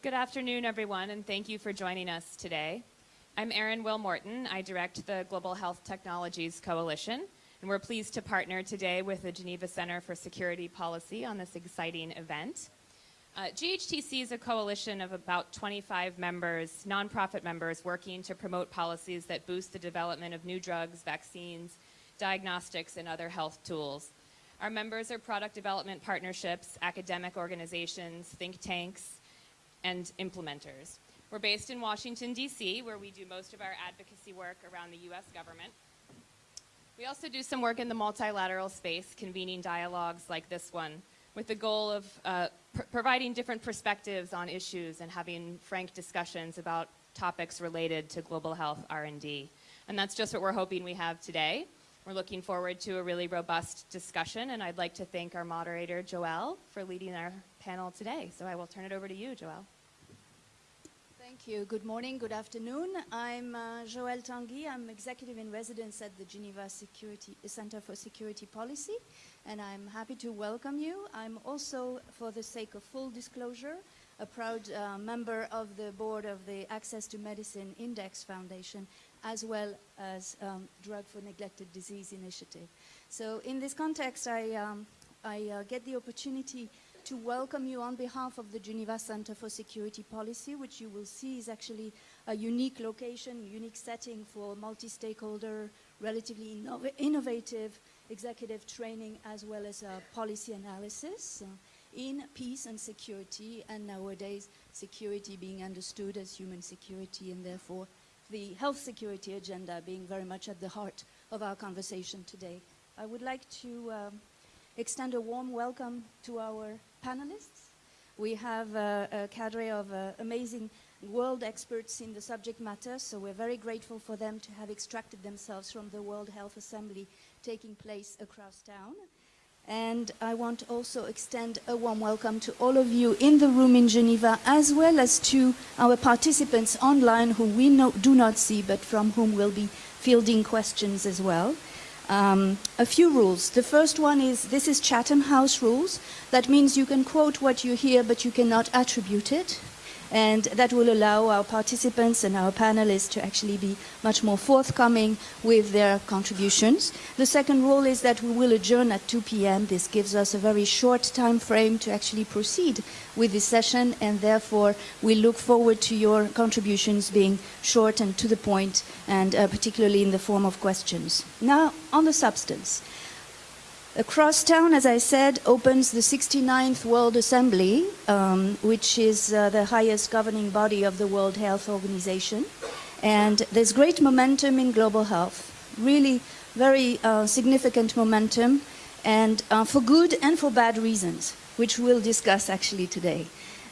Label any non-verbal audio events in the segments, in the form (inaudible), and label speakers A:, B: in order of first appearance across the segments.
A: Good afternoon, everyone, and thank you for joining us today. I'm Erin Will Morton. I direct the Global Health Technologies Coalition, and we're pleased to partner today with the Geneva Center for Security Policy on this exciting event. Uh, GHTC is a coalition of about 25 members, nonprofit members, working to promote policies that boost the development of new drugs, vaccines, diagnostics, and other health tools. Our members are product development partnerships, academic organizations, think tanks, and implementers. We're based in Washington, D.C., where we do most of our advocacy work around the U.S. government. We also do some work in the multilateral space, convening dialogues like this one, with the goal of uh, pr providing different perspectives on issues and having frank discussions about topics related to global health R&D. And that's just what we're hoping we have today. We're looking forward to a really robust discussion, and I'd like to thank our moderator, Joelle, for leading our panel today. So I will turn it over to you, Joelle.
B: Thank you. Good morning, good afternoon. I'm uh, Joëlle Tanguy. I'm executive in residence at the Geneva Security Center for Security Policy, and I'm happy to welcome you. I'm also, for the sake of full disclosure, a proud uh, member of the board of the Access to Medicine Index Foundation, as well as um, Drug for Neglected Disease Initiative. So in this context, I, um, I uh, get the opportunity to welcome you on behalf of the Geneva Center for Security Policy, which you will see is actually a unique location, unique setting for multi-stakeholder, relatively innov innovative executive training as well as uh, policy analysis uh, in peace and security, and nowadays security being understood as human security and therefore the health security agenda being very much at the heart of our conversation today. I would like to um, extend a warm welcome to our panelists. We have uh, a cadre of uh, amazing world experts in the subject matter, so we're very grateful for them to have extracted themselves from the World Health Assembly taking place across town. And I want to also extend a warm welcome to all of you in the room in Geneva, as well as to our participants online who we no, do not see, but from whom we'll be fielding questions as well. Um, a few rules. The first one is, this is Chatham House rules. That means you can quote what you hear, but you cannot attribute it and that will allow our participants and our panelists to actually be much more forthcoming with their contributions. The second rule is that we will adjourn at 2 p.m. This gives us a very short time frame to actually proceed with this session and therefore we look forward to your contributions being short and to the point and uh, particularly in the form of questions. Now on the substance. Across town, as I said, opens the 69th World Assembly, um, which is uh, the highest governing body of the World Health Organization. And there's great momentum in global health, really very uh, significant momentum, and uh, for good and for bad reasons, which we'll discuss actually today.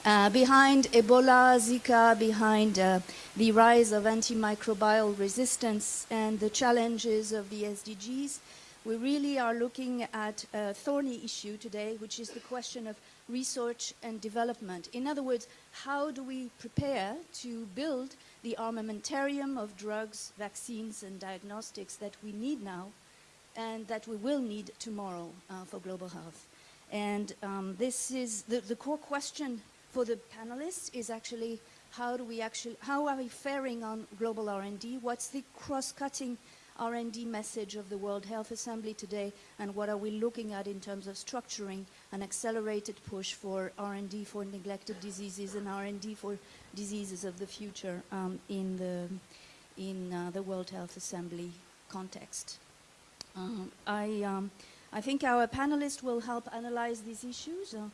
B: Uh, behind Ebola, Zika, behind uh, the rise of antimicrobial resistance and the challenges of the SDGs, we really are looking at a thorny issue today, which is the question of research and development. In other words, how do we prepare to build the armamentarium of drugs, vaccines, and diagnostics that we need now and that we will need tomorrow uh, for global health? And um, this is the, the core question for the panelists is actually how do we actually, how are we faring on global R&D? What's the cross-cutting R&D message of the World Health Assembly today and what are we looking at in terms of structuring an accelerated push for R&D for neglected diseases and R&D for diseases of the future um, in the in uh, the World Health Assembly context. Um, I, um, I think our panelists will help analyze these issues. Uh,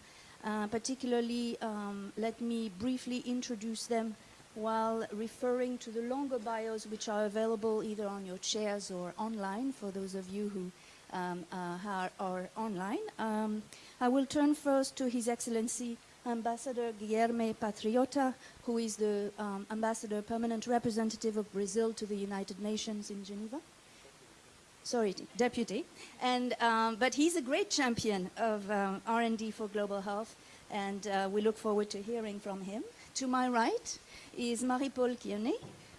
B: uh, particularly, um, let me briefly introduce them while referring to the longer bios which are available either on your chairs or online for those of you who um, uh, are, are, online. Um, I will turn first to His Excellency Ambassador Guilherme Patriota, who is the um, Ambassador Permanent Representative of Brazil to the United Nations in Geneva. Sorry, Deputy. And, um, but he's a great champion of um, R&D for global health, and uh, we look forward to hearing from him. To my right, is Marie-Paul Kieny,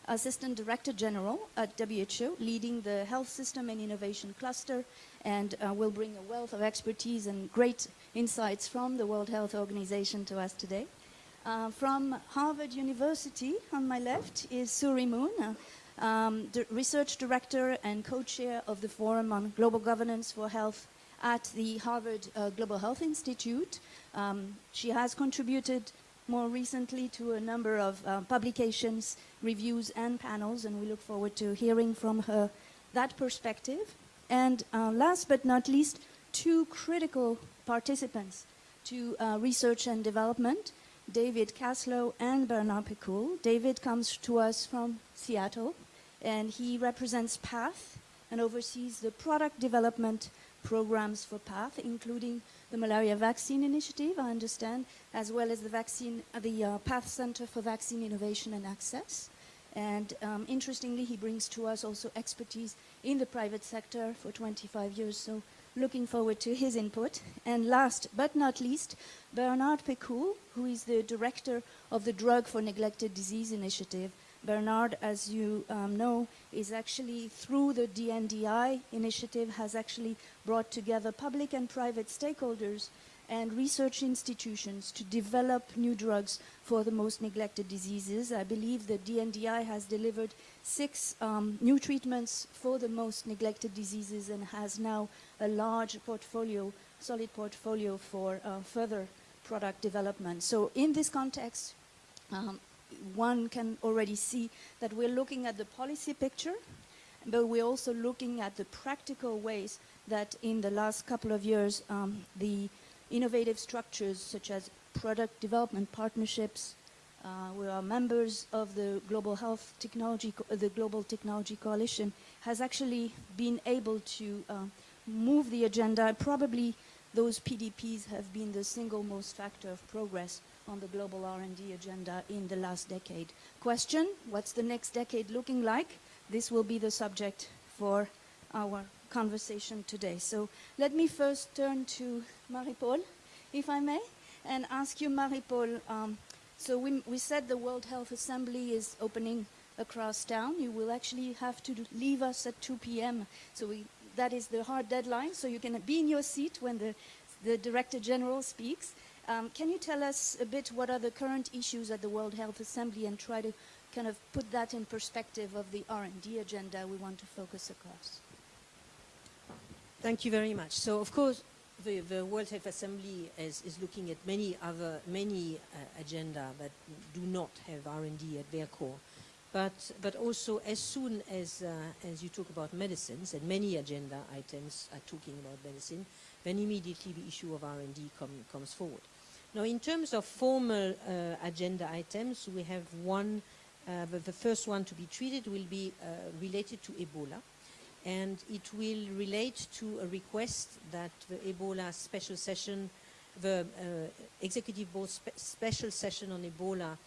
B: Assistant Director General at WHO, leading the Health System and Innovation Cluster, and uh, will bring a wealth of expertise and great insights from the World Health Organization to us today. Uh, from Harvard University, on my left, is Suerie Moon, uh, um, research director and co-chair of the Forum on Global Governance for Health at the Harvard uh, Global Health Institute. Um, she has contributed more recently to a number of uh, publications, reviews, and panels, and we look forward to hearing from her that perspective. And uh, last but not least, two critical participants to uh, research and development, David Kaslow and Bernard Pecoul. David comes to us from Seattle, and he represents PATH and oversees the product development programs for PATH, including the malaria vaccine initiative, I understand, as well as the vaccine, uh, the uh, PATH Center for Vaccine Innovation and Access. And um, interestingly, he brings to us also expertise in the private sector for 25 years. So looking forward to his input. And last but not least, Bernard Pecoul, who is the director of the Drug for Neglected Disease Initiative. Bernard, as you um, know, is actually through the DNDI initiative, has actually brought together public and private stakeholders and research institutions to develop new drugs for the most neglected diseases. I believe the DNDI has delivered six um, new treatments for the most neglected diseases and has now a large portfolio, solid portfolio for uh, further product development. So in this context, um, one can already see that we're looking at the policy picture, but we're also looking at the practical ways that in the last couple of years, um, the innovative structures such as product development partnerships, uh, we are members of the Global Health Technology, the Global Technology Coalition, has actually been able to uh, move the agenda. Probably those PDPs have been the single most factor of progress on the global R&D agenda in the last decade. Question, what's the next decade looking like? This will be the subject for our conversation today. So let me first turn to Marie-Paul, if I may, and ask you, Marie-Paul, um, so we, we said the World Health Assembly is opening across town. You will actually have to leave us at 2 p.m. So we, that is the hard deadline, so you can be in your seat when the, the Director General speaks. Um, can you tell us a bit what are the current issues at the World Health Assembly and try to kind of put that in perspective of the R&D agenda we want to focus across?
C: Thank you very much. So, of course, the, the World Health Assembly is, is looking at many other many uh, agenda that do not have R&D at their core. But, but also, as soon as, uh, as you talk about medicines, and many agenda items are talking about medicine, then immediately the issue of R&D com comes forward. Now, in terms of formal uh, agenda items, we have one, uh, the, first one to be treated will be uh, related to Ebola. And it will relate to a request that the Ebola special session, the uh, Executive Board spe special session on Ebola,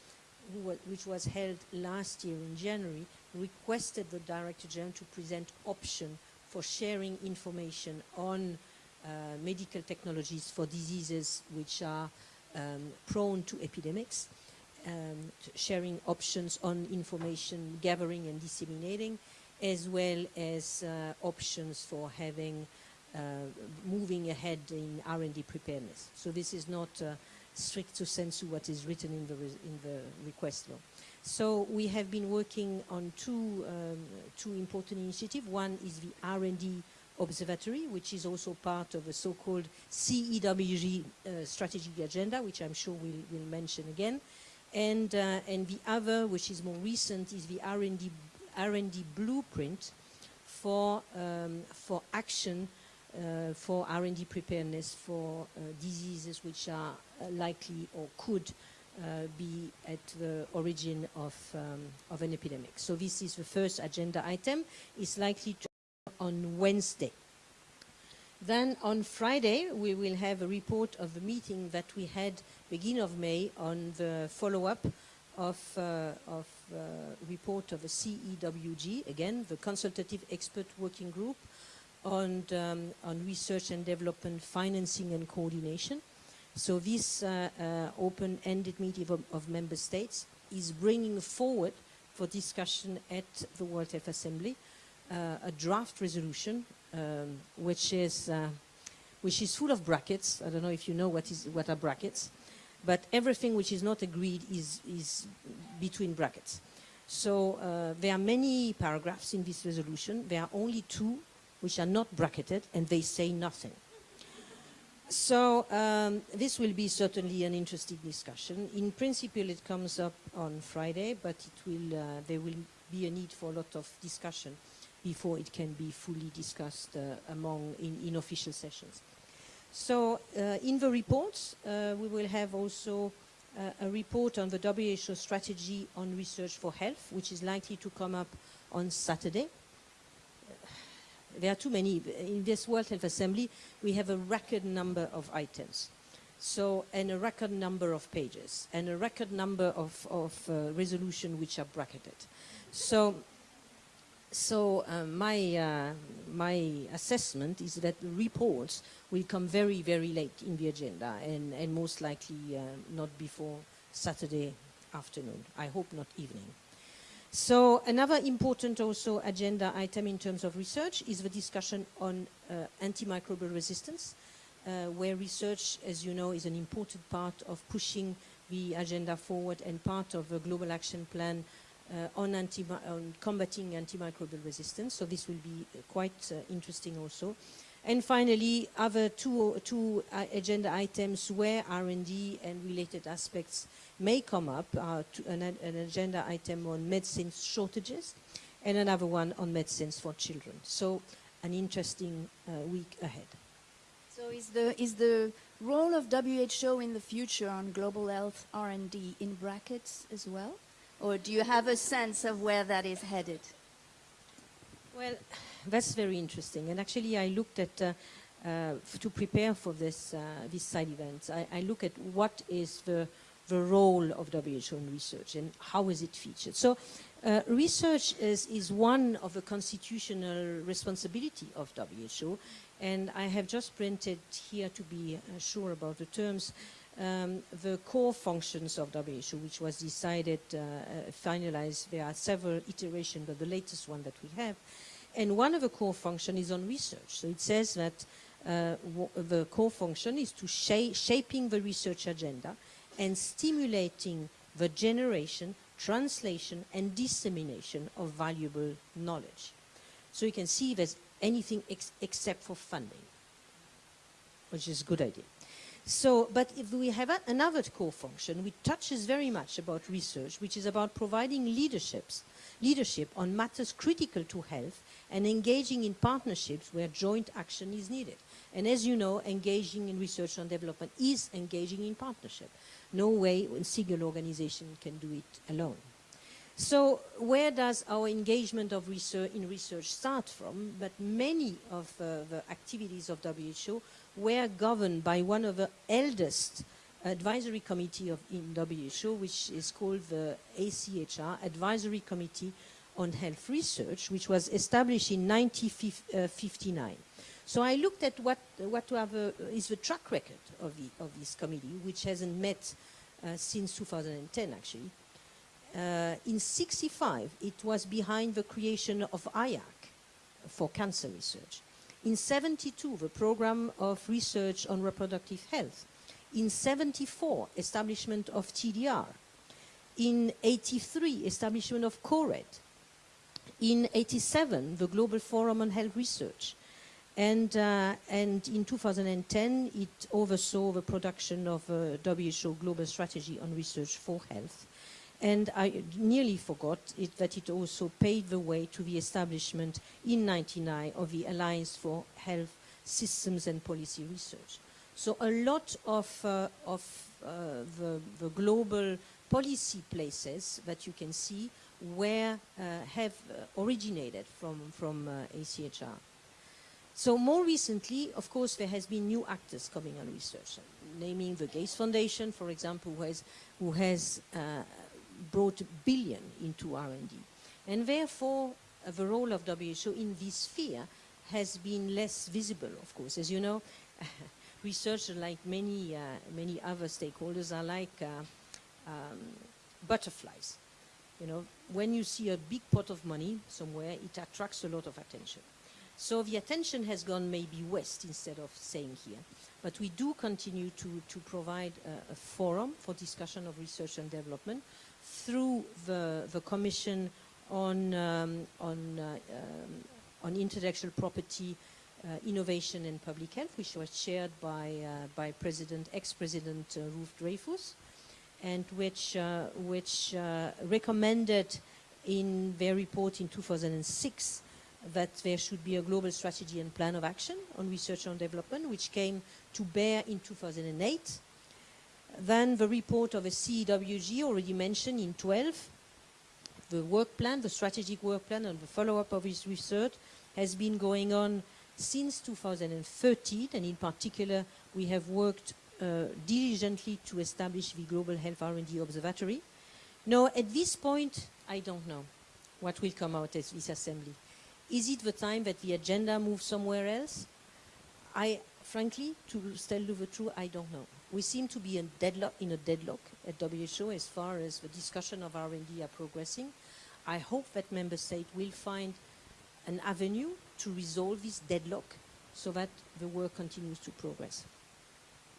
C: which was held last year in January, requested the Director General to present option for sharing information on uh, medical technologies for diseases which are um, prone to epidemics, um, sharing options on information gathering and disseminating, as well as uh, options for having uh, moving ahead in R&D preparedness. So this is not uh, strict to sensu what is written in the, in the request law. So we have been working on two, um, two important initiatives. One is the R&D Observatory, which is also part of a so-called CEWG uh, strategic agenda, which I'm sure we'll, we'll mention again. And, uh, and the other, which is more recent, is the R&D, R&D blueprint for, um, for action uh, for R&D preparedness for uh, diseases which are uh, likely or could uh, be at the origin of, um, of an epidemic. So this is the first agenda item. It's likely to on Wednesday. Then on Friday, we will have a report of the meeting that we had beginning of May on the follow-up of, uh, of uh, report of the CEWG, again, the Consultative Expert Working Group on, um, on research and development financing and coordination. So this uh, uh open-ended meeting of, of member states is bringing forward for discussion at the World Health Assembly a draft resolution, um, which is uh, which is full of brackets. I don't know if you know what is what are brackets, but everything which is not agreed is, is between brackets. So uh, there are many paragraphs in this resolution. There are only two which are not bracketed, and they say nothing. So um, this will be certainly an interesting discussion. In principle, it comes up on Friday, but it will, uh, there will be a need for a lot of discussion before it can be fully discussed uh, among in, in official sessions. So uh, in the reports, uh, we will have also a report on the WHO strategy on research for health, which is likely to come up on Saturday there are too many. In this World Health Assembly, we have a record number of items. So, and a record number of pages, and a record number of, of uh, resolution which are bracketed. So, so uh, my, uh, my assessment is that the reports will come very, very late in the agenda, and, and most likely uh, not before Saturday afternoon. I hope not evening. So another important also agenda item in terms of research is the discussion on uh, antimicrobial resistance, uh, where research, as you know, is an important part of pushing the agenda forward and part of the global action plan uh, on, on, combating antimicrobial resistance. So this will be quite uh, interesting also. And finally, other two, two uh, agenda items where R&D and related aspects may come up, uh, an, an, agenda item on medicine shortages and another one on medicines for children. So an interesting uh, week ahead.
B: So is the, is the role of WHO in the future on global health R&D in brackets as well? Or do you have a sense of where that is headed?
C: Well, that's very interesting. And actually I looked at, uh, uh, to prepare for this, uh, this side event, I, I look at what is the the role of WHO in research and how is it featured. So uh, research is, is one of the constitutional responsibility of WHO and I have just printed here to be uh, sure about the terms um, the core functions of WHO which was decided, uh, uh, finalized, there are several iterations but the latest one that we have and one of the core functions is on research. So it says that uh, the core function is to sh shaping the research agenda and stimulating the generation, translation, and dissemination of valuable knowledge. So you can see there's anything ex except for funding, which is a good idea. So, but if we have another core function which touches very much about research, which is about providing leaderships, leadership on matters critical to health and engaging in partnerships where joint action is needed. And as you know, engaging in research and development is engaging in partnership. No way a single organization can do it alone. So where does our engagement of research in research start from? But many of uh, the activities of WHO were governed by one of the eldest advisory committee of in WHO, which is called the ACHR, Advisory Committee on Health Research, which was established in 1959. So I looked at what, what uh, is the track record of, the, of this committee, which hasn't met uh, since 2010, actually. Uh, in 65, it was behind the creation of IARC for cancer research. In 72, the program of research on reproductive health. In 74, establishment of TDR. In 83, establishment of COHRED. In 87, the Global Forum on Health Research. And, uh, and in 2010, it oversaw the production of a WHO Global Strategy on Research for Health. And I nearly forgot it, that it also paved the way to the establishment in 99 of the Alliance for Health Systems and Policy Research. So a lot of, uh, of uh, the, the, global policy places that you can see where uh, have originated from, from uh, ACHR. So more recently, of course, there has been new actors coming on research, naming the Gates Foundation, for example, who has, who has uh, brought billion into R&D. And therefore, uh, the role of WHO in this sphere has been less visible, of course. As you know, (laughs) researchers, like many, uh, many other stakeholders, are like uh, um, butterflies. You know, when you see a big pot of money somewhere, it attracts a lot of attention. So the attention has gone maybe west instead of staying here. But we do continue to, to provide a, a forum for discussion of research and development through the, the Commission on, um, on, uh, um, on intellectual property, uh, innovation and public health, which was chaired by, uh, by President, ex-President uh, Ruth Dreifuss, and which, uh, which uh, recommended in their report in 2006 that there should be a global strategy and plan of action on research and development, which came to bear in 2008. Then the report of the CEWG already mentioned in 12. The work plan, the strategic work plan and the follow-up of his research has been going on since 2013 and in particular we have worked uh, diligently to establish the Global Health R&D Observatory. Now at this point I don't know what will come out of this assembly. Is it the time that the agenda moves somewhere else? I, frankly, to tell you the truth, I don't know. We seem to be in, deadlock, in a deadlock at WHO as far as the discussion of R&D are progressing. I hope that member states will find an avenue to resolve this deadlock so that the work continues to progress.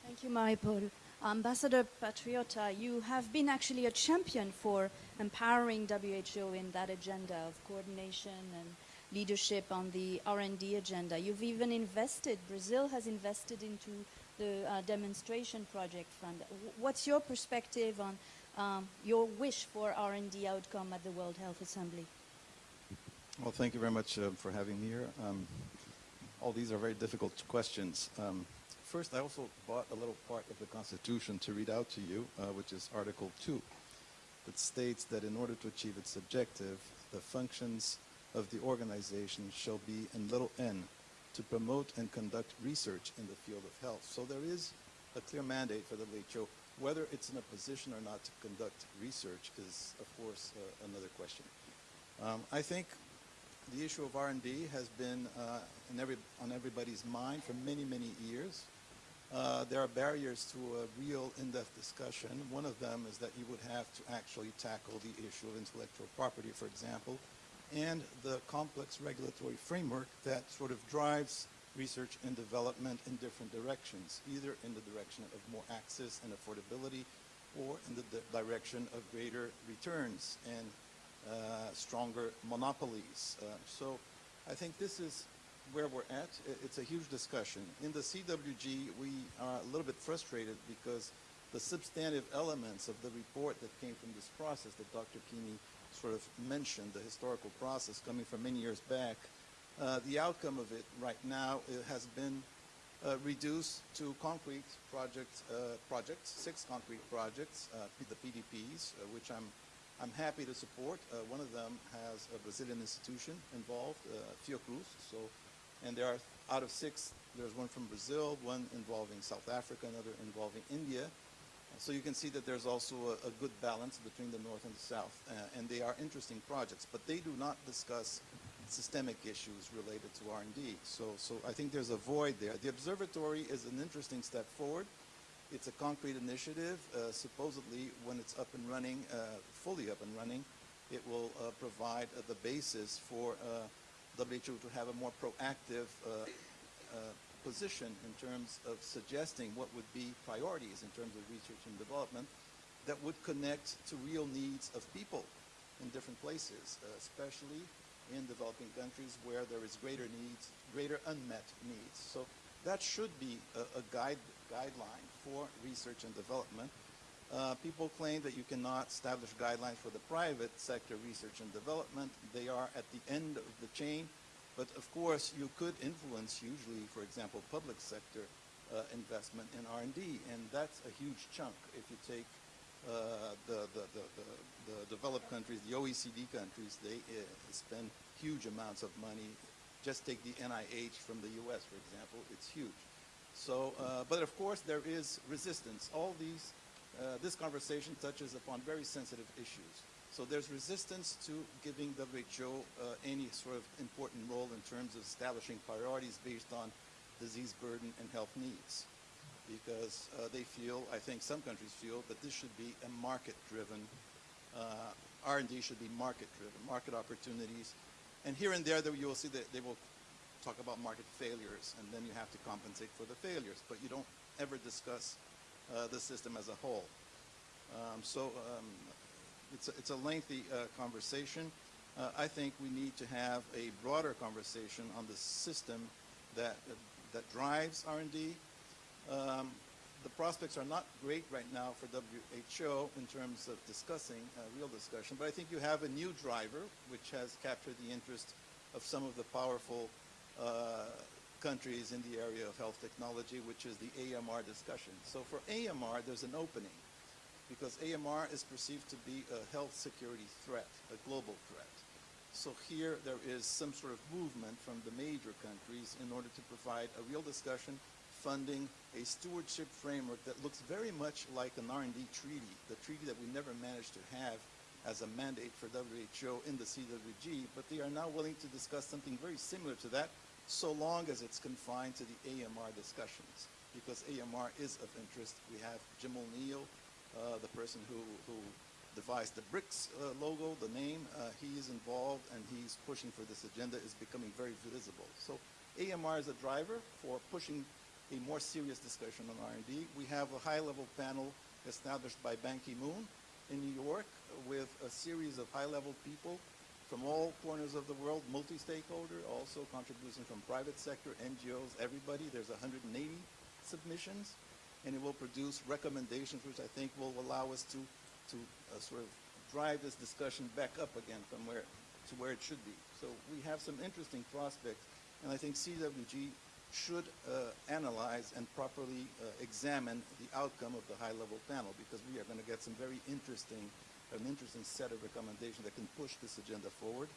B: Thank you, Marie-Paul. Ambassador Patriota, you have been actually a champion for empowering WHO in that agenda of coordination and leadership on the R&D agenda. You've even invested, Brazil has invested into the uh, demonstration project fund. What's your perspective on um, your wish for R&D outcome at the World Health Assembly?
D: Well, thank you very much uh, for having me here. Um, all these are very difficult questions. Um, first, I also bought a little part of the Constitution to read out to you, uh, which is Article 2, that states that in order to achieve its objective, the functions of the organization shall be in little n to promote and conduct research in the field of health. So there is a clear mandate for the WHO. Whether it's in a position or not to conduct research is, of course, uh, another question. Um, I think the issue of R&D has been uh, every, on everybody's mind for many, many years. Uh, there are barriers to a real in-depth discussion. One of them is that you would have to actually tackle the issue of intellectual property, for example, and the complex regulatory framework that sort of drives research and development in different directions, either in the direction of more access and affordability or in the di- direction of greater returns and uh, stronger monopolies. Uh, so I think this is where we're at. It's a huge discussion. In the CWG, we are a little bit frustrated because the substantive elements of the report that came from this process that Dr. Kieny sort of mentioned, the historical process coming from many years back, uh, the outcome of it right now it has been uh, reduced to concrete project, uh, projects, six concrete projects, uh, the PDPs, uh, which I'm, I'm happy to support. One of them has a Brazilian institution involved, Fiocruz. So, and there are, out of six, there's one from Brazil, one involving South Africa, another involving India. So you can see that there's also a, a good balance between the North and the South, uh, and they are interesting projects, but they do not discuss systemic issues related to R&D. So, so I think there's a void there. The observatory is an interesting step forward. It's a concrete initiative. Uh, supposedly, when it's up and running, uh, fully up and running, it will uh, provide uh, the basis for uh, WHO to have a more proactive uh, position in terms of suggesting what would be priorities in terms of research and development that would connect to real needs of people in different places, uh, especially in developing countries where there is greater needs, greater unmet needs. So that should be a, a guide, guideline for research and development. Uh, people claim that you cannot establish guidelines for the private sector research and development. They are at the end of the chain. But of course, you could influence usually, for example, public sector uh, investment in R&D, and that's a huge chunk. If you take uh, the, the, the, the, developed countries, the OECD countries, they uh, spend huge amounts of money. Just take the NIH from the U.S., for example, it's huge. So, uh, but of course, there is resistance. All these, uh, this conversation touches upon very sensitive issues. So there's resistance to giving WHO uh, any sort of important role in terms of establishing priorities based on disease burden and health needs. Because uh, they feel, I think some countries feel, that this should be a market-driven, uh, R&D should be market-driven, market opportunities. And here and there, you will see that they will talk about market failures, and then you have to compensate for the failures, but you don't ever discuss uh, the system as a whole. Um, so um, it's, a, it's a lengthy uh, conversation. Uh, I think we need to have a broader conversation on the system that, that drives R&D. Um, the prospects are not great right now for WHO in terms of discussing, uh, real discussion, but I think you have a new driver which has captured the interest of some of the powerful uh, countries in the area of health technology, which is the AMR discussion. So for AMR, there's an opening because AMR is perceived to be a health security threat, a global threat. So here there is some sort of movement from the major countries in order to provide a real discussion, funding, a stewardship framework that looks very much like an R&D treaty, the treaty that we never managed to have as a mandate for WHO in the CWG, but they are now willing to discuss something very similar to that, so long as it's confined to the AMR discussions, because AMR is of interest. We have Jim O'Neill, uh, the person who, who devised the BRICS uh, logo, the name, uh, he is involved and he's pushing for this agenda, is becoming very visible. So AMR is a driver for pushing a more serious discussion on R&D. We have a high-level panel established by Ban Ki-moon in New York with a series of high-level people from all corners of the world, multi-stakeholder, also contributions from private sector, NGOs, everybody. There's 180 submissions, and it will produce recommendations which I think will allow us to, to uh, sort of drive this discussion back up again from where, to where it should be. So we have some interesting prospects, and I think CWG should uh, analyze and properly uh, examine the outcome of the high-level panel because we are going to get some very interesting, an interesting set of recommendations that can push this agenda forward.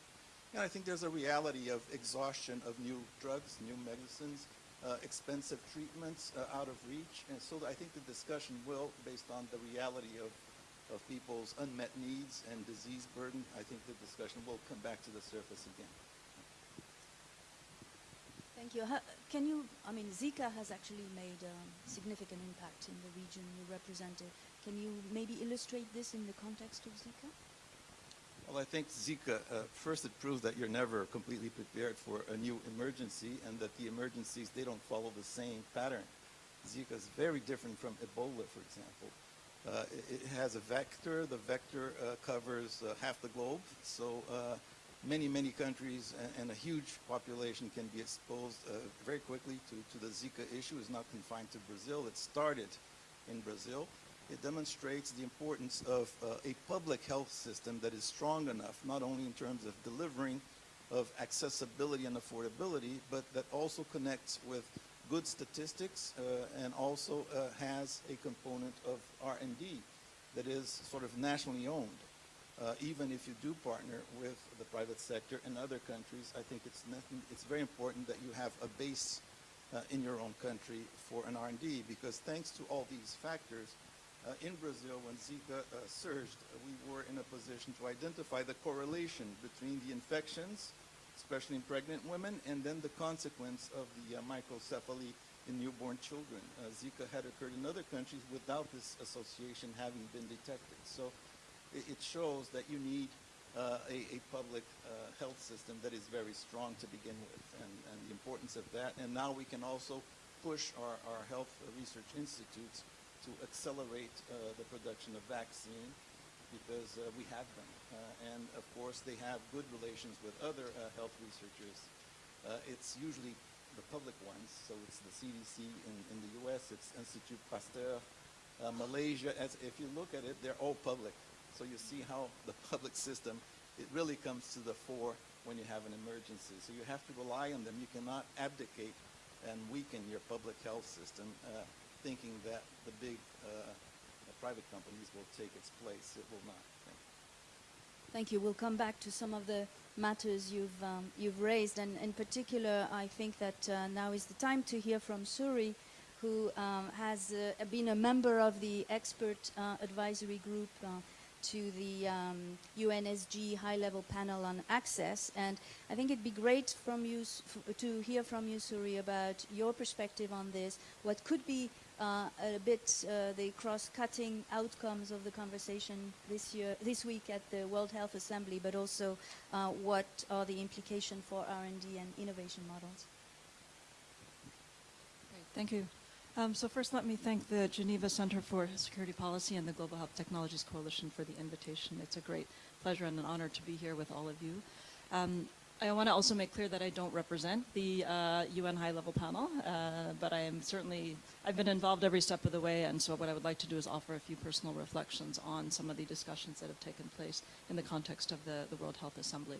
D: And I think there's a reality of exhaustion of new drugs, new medicines, uh, expensive treatments uh, out of reach. And so I think the discussion will, based on the reality of, of people's unmet needs and disease burden, I think the discussion will come back to the surface again.
B: Thank you. Can you, I mean, Zika has actually made um, significant impact in the region you represented. Can you maybe illustrate this in the context of Zika?
D: Well, I think Zika, uh, first it proves that you're never completely prepared for a new emergency and that the emergencies, they don't follow the same pattern. Zika is very different from Ebola, for example. Uh, it, it has a vector. The vector uh, covers uh, half the globe. So uh, many, many countries and, and, a huge population can be exposed uh, very quickly to, to the Zika issue. It's not confined to Brazil. It started in Brazil. It demonstrates the importance of uh, a public health system that is strong enough, not only in terms of delivering of accessibility and affordability, but that also connects with good statistics uh, and also uh, has a component of R&D that is sort of nationally owned. Uh, even if you do partner with the private sector in other countries, I think it's, nothing, it's very important that you have a base uh, in your own country for an R&D because thanks to all these factors, uh, in Brazil, when Zika uh, surged, we were in a position to identify the correlation between the infections, especially in pregnant women, and then the consequence of the uh, microcephaly in newborn children. Uh, Zika had occurred in other countries without this association having been detected. So it, it shows that you need uh, a, a, public uh, health system that is very strong to begin with, and, and, the importance of that. And now we can also push our, our health research institutes to accelerate uh, the production of vaccine because uh, we have them. Uh, and of course, they have good relations with other uh, health researchers. Uh, it's usually the public ones, so it's the CDC in, in the US, it's Institut Pasteur, uh, Malaysia. As, if you look at it, they're all public. So you see how (laughs) the public system, it really comes to the fore when you have an emergency. So you have to rely on them. You cannot abdicate and weaken your public health system thinking that the big uh, private companies will take its place. It will not.
B: Thank you. Thank you. We'll come back to some of the matters you've, um, you've raised. And in particular, I think that uh, now is the time to hear from Suerie, who um, has uh, been a member of the expert uh, advisory group uh, to the um, UNSG high-level panel on access. And I think it'd be great from you to hear from you, Suerie, about your perspective on this, what could be uh, a bit uh, the cross-cutting outcomes of the conversation this year, this week at the World Health Assembly, but also uh, what are the implications for R&D and innovation models?
E: Great, Thank you. Um, so first, let me thank the Geneva Center for Security Policy and the Global Health Technologies Coalition for the invitation. It's a great pleasure and an honor to be here with all of you. Um, I want to also make clear that I don't represent the uh, UN high-level panel, uh, but I am certainly, I've been involved every step of the way, and so what I would like to do is offer a few personal reflections on some of the discussions that have taken place in the context of the, the World Health Assembly.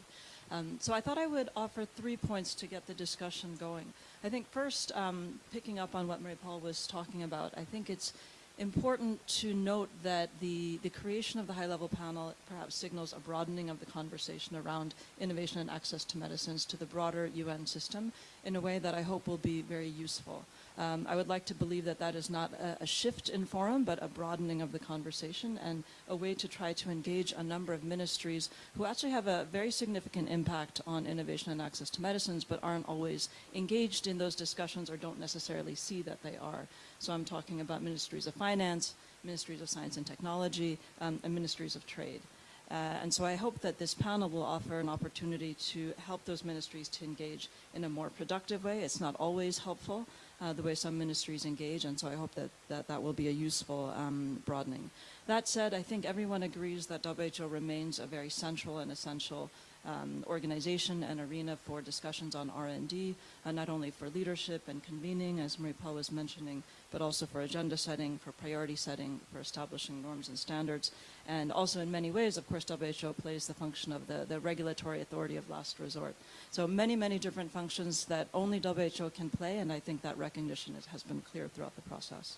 E: Um, so I thought I would offer three points to get the discussion going. I think first, um, picking up on what Marie-Paul was talking about, I think it's important to note that the, the creation of the high-level panel perhaps signals a broadening of the conversation around innovation and access to medicines to the broader UN system in a way that I hope will be very useful. Um, I would like to believe that that is not a, a, shift in forum, but a broadening of the conversation and a way to try to engage a number of ministries who actually have a very significant impact on innovation and access to medicines, but aren't always engaged in those discussions or don't necessarily see that they are. So I'm talking about ministries of finance, ministries of science and technology, um, and ministries of trade. Uh, and so I hope that this panel will offer an opportunity to help those ministries to engage in a more productive way. It's not always helpful, uh, the way some ministries engage, and so I hope that that, that will be a useful um, broadening. That said, I think everyone agrees that WHO remains a very central and essential um, organization and arena for discussions on R&D, uh, not only for leadership and convening, as Marie-Paul was mentioning, but also for agenda setting, for priority setting, for establishing norms and standards. And also in many ways, of course, WHO plays the function of the, the regulatory authority of last resort. So many, many different functions that only WHO can play, and I think that recognition is, has been clear throughout the process.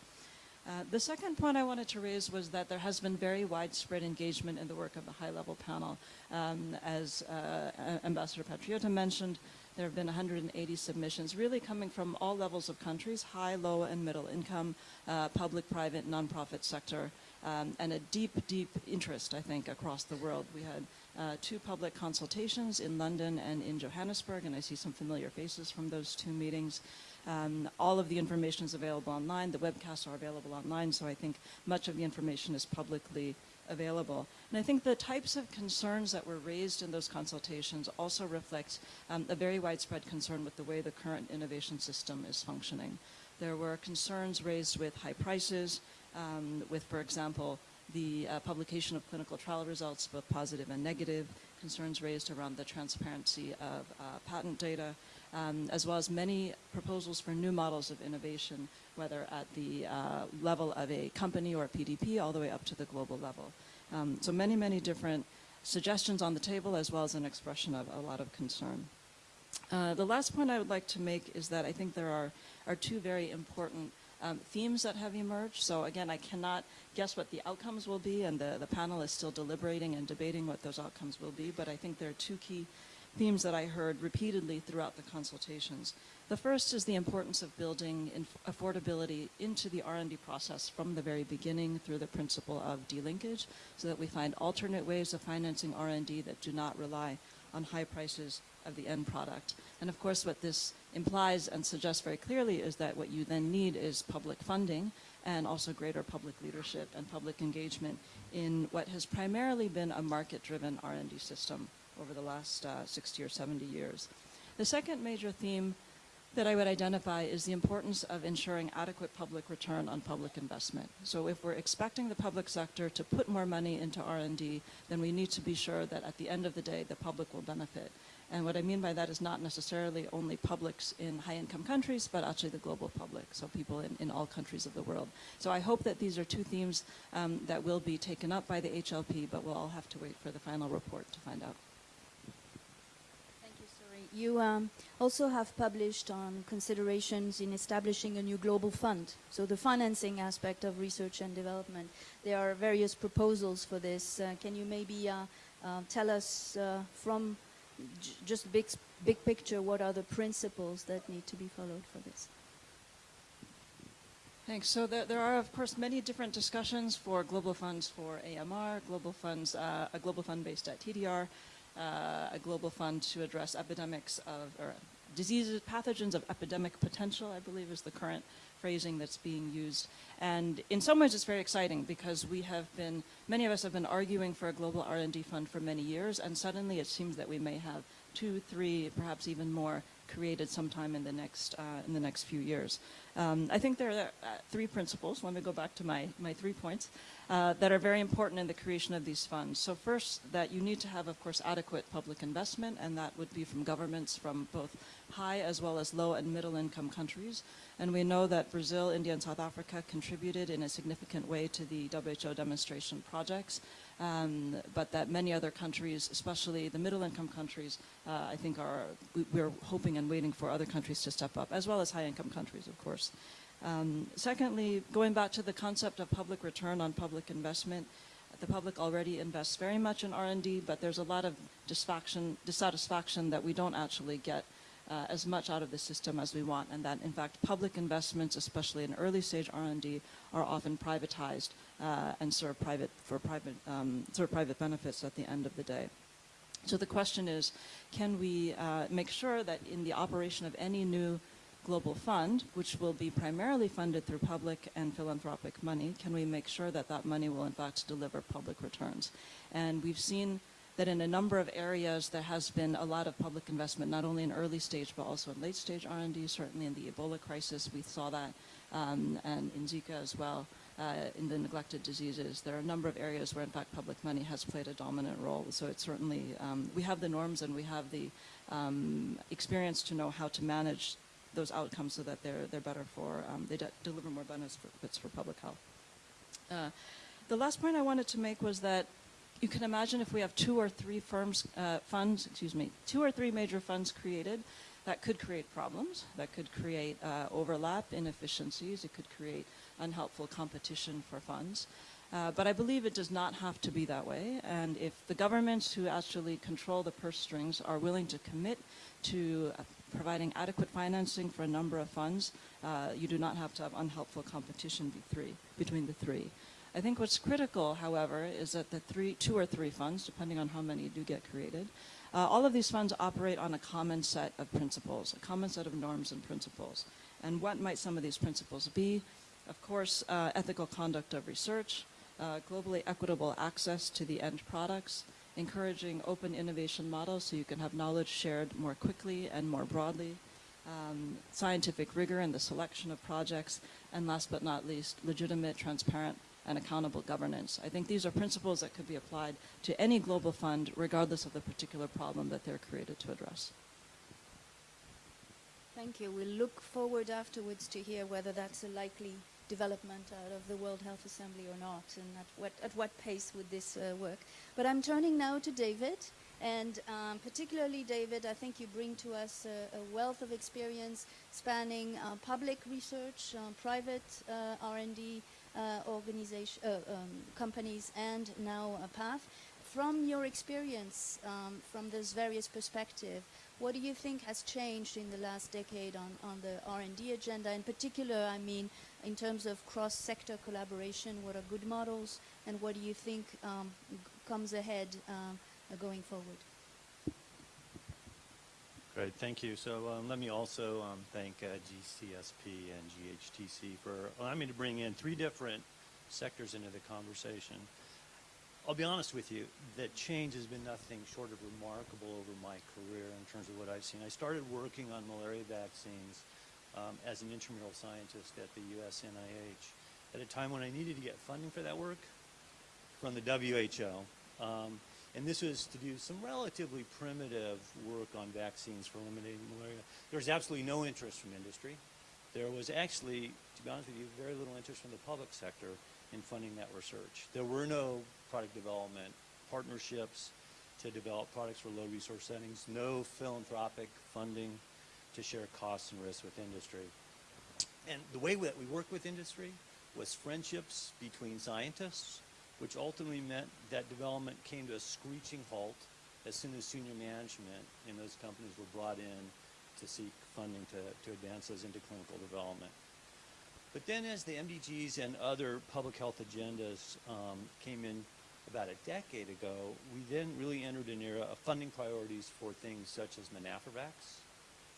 E: Uh, the second point I wanted to raise was that there has been very widespread engagement in the work of the high-level panel. Um, as uh, Ambassador Patriota mentioned, there have been 180 submissions, really coming from all levels of countries, high, low, and middle income, uh, public, private, nonprofit sector, um, and a deep, deep interest, I think, across the world. We had uh, two public consultations in London and in Johannesburg, and I see some familiar faces from those two meetings. Um, all of the information is available online. The webcasts are available online, so I think much of the information is publicly available. And I think the types of concerns that were raised in those consultations also reflect um, a very widespread concern with the way the current innovation system is functioning. There were concerns raised with high prices, um, with, for example, the uh, publication of clinical trial results, both positive and negative, concerns raised around the transparency of uh, patent data, um, as well as many proposals for new models of innovation, whether at the uh, level of a company or a PDP, all the way up to the global level. Um, so many, many different suggestions on the table, as well as an expression of a lot of concern. Uh, the last point I would like to make is that I think there are, are two very important um, themes that have emerged. So again, I cannot guess what the outcomes will be, and the, the panel is still deliberating and debating what those outcomes will be, but I think there are two key themes that I heard repeatedly throughout the consultations. The first is the importance of building affordability into the R&D process from the very beginning through the principle of delinkage so that we find alternate ways of financing R&D that do not rely on high prices of the end product. And of course what this implies and suggests very clearly is that what you then need is public funding and also greater public leadership and public engagement in what has primarily been a market-driven R&D system over the last uh, 60 or 70 years. The second major theme that I would identify is the importance of ensuring adequate public return on public investment. So if we're expecting the public sector to put more money into R&D, then we need to be sure that at the end of the day, the public will benefit. And what I mean by that is not necessarily only publics in high-income countries, but actually the global public, so people in, in all countries of the world. So I hope that these are two themes um, that will be taken up by the HLP, but we'll all have to wait for the final report to find out.
B: You um, also have published on considerations in establishing a new global fund, so the financing aspect of research and development. There are various proposals for this. Uh, can you maybe uh, uh, tell us uh, from just big, big picture what are the principles that need to be followed for this?
E: Thanks. So there, there, are, of course, many different discussions for global funds for AMR, global funds, uh, a global fund based at TDR, a global fund to address epidemics of, or diseases, pathogens of epidemic potential, I believe is the current phrasing that's being used. And in some ways it's very exciting because we have been, many of us have been arguing for a global R&D fund for many years and suddenly it seems that we may have two, three, perhaps even more created sometime in the next, uh, in the next few years. Um, I think there are uh, three principles, let me go back to my, my three points, uh, that are very important in the creation of these funds. So first, that you need to have, of course, adequate public investment, and that would be from governments from both high as well as low and middle income countries. And we know that Brazil, India, and South Africa contributed in a significant way to the WHO demonstration projects, um, but that many other countries, especially the middle income countries, uh, I think are, we, we're hoping and waiting for other countries to step up, as well as high income countries, of course. Um, secondly, going back to the concept of public return on public investment, the public already invests very much in R&D, but there's a lot of dissatisfaction, that we don't actually get uh, as much out of the system as we want, and that in fact public investments, especially in early stage R&D, are often privatized uh, and serve private for private um, serve private benefits at the end of the day. So the question is, can we uh, make sure that in the operation of any new global fund, which will be primarily funded through public and philanthropic money, can we make sure that that money will in fact deliver public returns? And we've seen that in a number of areas there has been a lot of public investment, not only in early stage but also in late stage R&D. Certainly in the Ebola crisis we saw that, um, and in Zika as well. Uh, in the neglected diseases, there are a number of areas where in fact public money has played a dominant role. So it's certainly, um, we have the norms and we have the um, experience to know how to manage those outcomes so that they're, they're better for, um, they de deliver more benefits for public health. Uh, the last point I wanted to make was that you can imagine if we have two or three firms, uh, funds, excuse me, two or three major funds created, that could create problems, that could create uh, overlap, inefficiencies, it could create unhelpful competition for funds. Uh, but I believe it does not have to be that way. And if the governments who actually control the purse strings are willing to commit to providing adequate financing for a number of funds, uh, you do not have to have unhelpful competition between the three. I think what's critical, however, is that the three, two or three funds, depending on how many do get created, uh, all of these funds operate on a common set of principles, a common set of norms and principles. And what might some of these principles be? Of course, uh, ethical conduct of research, uh, globally equitable access to the end products, encouraging open innovation models so you can have knowledge shared more quickly and more broadly, um, scientific rigor in the selection of projects, and last but not least, legitimate, transparent, and accountable governance. I think these are principles that could be applied to any global fund regardless of the particular problem that they're created to address.
B: Thank you. We'll look forward afterwards to hear whether that's a likely development out of the World Health Assembly or not, and at what, at what pace would this uh, work. But I'm turning now to David, and um, particularly David, I think you bring to us a, a wealth of experience spanning uh, public research, uh, private uh, R&D, uh, organization, uh, um, companies and now a PATH. From your experience, um, from this various perspective, what do you think has changed in the last decade on, on the R&D agenda? In particular, I mean, in terms of cross-sector collaboration, what are good models, and what do you think um, comes ahead um, going forward?
F: Great, thank you. So um, let me also um, thank uh, GCSP and GHTC for allowing me to bring in three different sectors into the conversation. I'll be honest with you, that change has been nothing short of remarkable over my career in terms of what I've seen. I started working on malaria vaccines um, as an intramural scientist at the US NIH at a time when I needed to get funding for that work from the WHO. Um, and this was to do some relatively primitive work on vaccines for eliminating malaria. There was absolutely no interest from industry. There was actually, to be honest with you, very little interest from the public sector in funding that research. There were no product development partnerships to develop products for low resource settings, no philanthropic funding to share costs and risks with industry. And the way that we worked with industry was friendships between scientists which ultimately meant that development came to a screeching halt as soon as senior management in those companies were brought in to seek funding to, to advance those into clinical development. But then as the MDGs and other public health agendas um, came in about a decade ago, we then really entered an era of funding priorities for things such as MenAfriVac,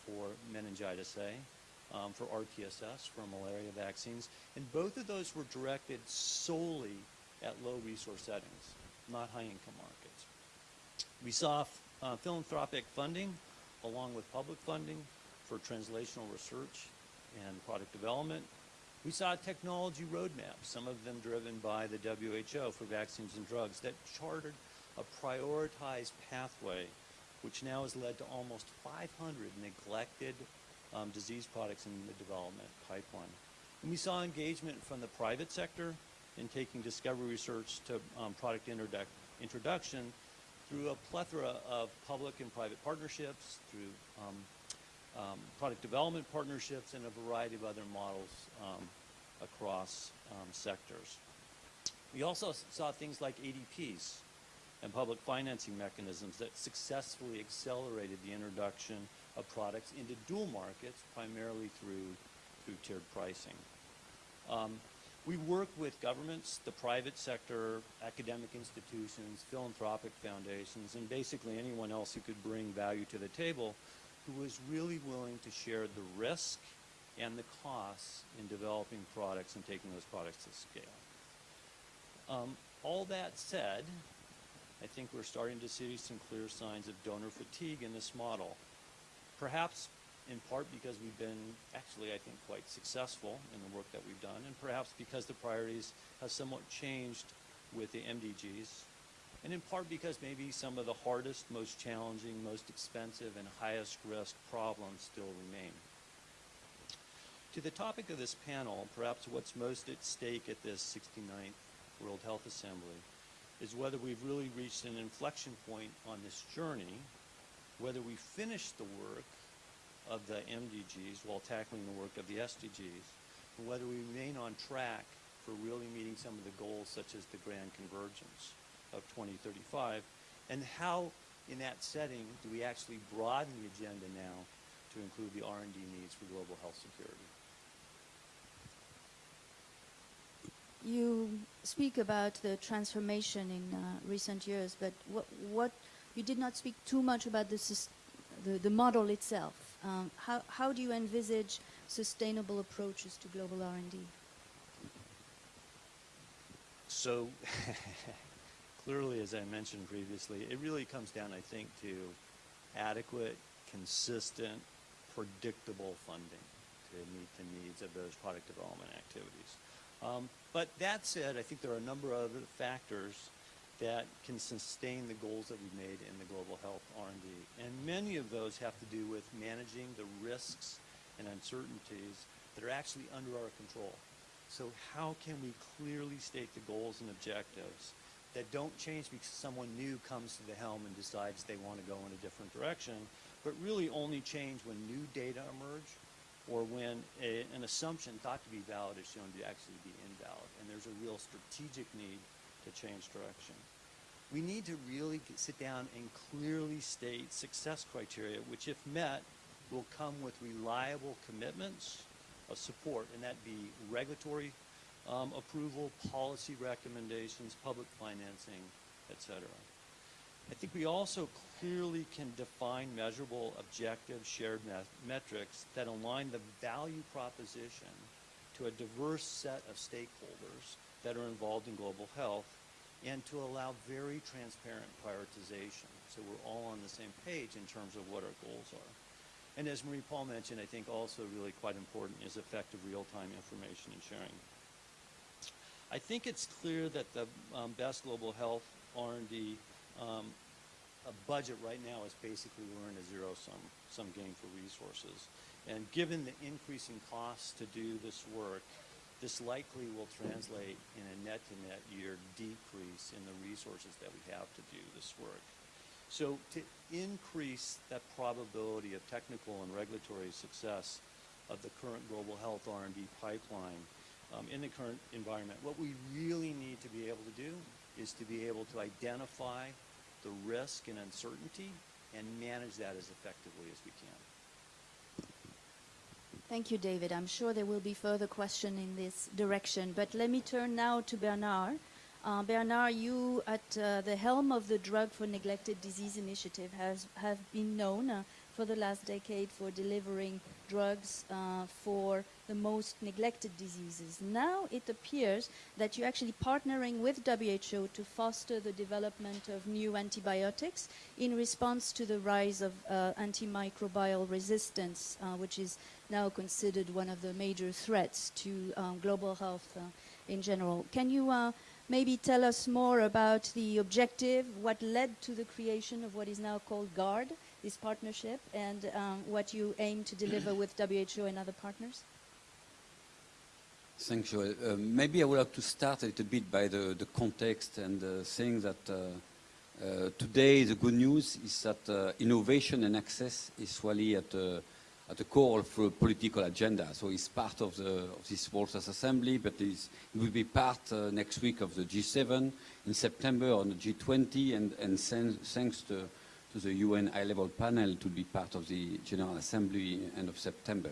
F: for meningitis A, um, for RTS,S, for malaria vaccines. And both of those were directed solely at low resource settings, not high income markets. We saw uh, philanthropic funding along with public funding for translational research and product development. We saw technology roadmaps, some of them driven by the WHO for vaccines and drugs, that chartered a prioritized pathway, which now has led to almost 500 neglected um, disease products in the development pipeline. And we saw engagement from the private sector in taking discovery research to um, product introduc- introduction through a plethora of public and private partnerships, through um, um, product development partnerships, and a variety of other models um, across um, sectors. We also saw things like ADPs and public financing mechanisms that successfully accelerated the introduction of products into dual markets, primarily through, through tiered pricing. Um, we work with governments, the private sector, academic institutions, philanthropic foundations, and basically anyone else who could bring value to the table who was really willing to share the risk and the costs in developing products and taking those products to scale. Um, all that said, I think we're starting to see some clear signs of donor fatigue in this model. Perhaps in part because we've been actually, I think, quite successful in the work that we've done, and perhaps because the priorities have somewhat changed with the MDGs, and in part because maybe some of the hardest, most challenging, most expensive, and highest risk problems still remain. To the topic of this panel, perhaps what's most at stake at this 69th World Health Assembly is whether we've really reached an inflection point on this journey, whether we finish the work of the MDGs while tackling the work of the SDGs, and whether we remain on track for really meeting some of the goals such as the grand convergence of 2035, and how in that setting do we actually broaden the agenda now to include the R&D needs for global health security.
B: You speak about the transformation in uh, recent years, but what, what you did not speak too much about the, the, the model itself. Um, how, how do you envisage sustainable approaches to global R&D?
F: So (laughs) clearly, as I mentioned previously, it really comes down, I think, to adequate, consistent, predictable funding to meet the needs of those product development activities. Um, but that said, I think there are a number of other factors that can sustain the goals that we've made in the global health R&D. And many of those have to do with managing the risks and uncertainties that are actually under our control. So how can we clearly state the goals and objectives that don't change because someone new comes to the helm and decides they want to go in a different direction, but really only change when new data emerge or when a, an assumption thought to be valid is shown to actually be invalid, and there's a real strategic need to change direction. We need to really sit down and clearly state success criteria, which, if met, will come with reliable commitments of support, and that be regulatory um, approval, policy recommendations, public financing, et cetera. I think we also clearly can define measurable, objective, shared met- metrics that align the value proposition to a diverse set of stakeholders that are involved in global health and to allow very transparent prioritization so we're all on the same page in terms of what our goals are. And as Marie-Paule mentioned, I think also really quite important is effective real-time information and sharing. I think it's clear that the um, best global health R&D um, budget right now is basically we're in a zero-sum sum game for resources. And given the increasing costs to do this work, this likely will translate in a net-to-net year decrease in the resources that we have to do this work. So to increase that probability of technical and regulatory success of the current global health R&D pipeline um, in the current environment, what we really need to be able to do is to be able to identify the risk and uncertainty and manage that as effectively as we can.
B: Thank you, David. I'm sure there will be further questions in this direction, but let me turn now to Bernard. Uh, Bernard, you at uh, the helm of the Drug for Neglected Disease Initiative has, have been known uh, for the last decade for delivering drugs uh, for the most neglected diseases. Now it appears that you're actually partnering with WHO to foster the development of new antibiotics in response to the rise of uh, antimicrobial resistance, uh, which is now considered one of the major threats to um, global health uh, in general. Can you uh, maybe tell us more about the objective, what led to the creation of what is now called GARD, this partnership, and um, what you aim to deliver with WHO and other partners?
G: Thanks, Joel. Uh, maybe I would like to start a little bit by the, the context and uh, saying that uh, uh, today the good news is that uh, innovation and access is really at, at the core of the political agenda. So it's part of, the, of this World Assembly, but it will be part uh, next week of the G7 in September on the G20, and, and thanks to the UN high-level panel to be part of the General Assembly end of September.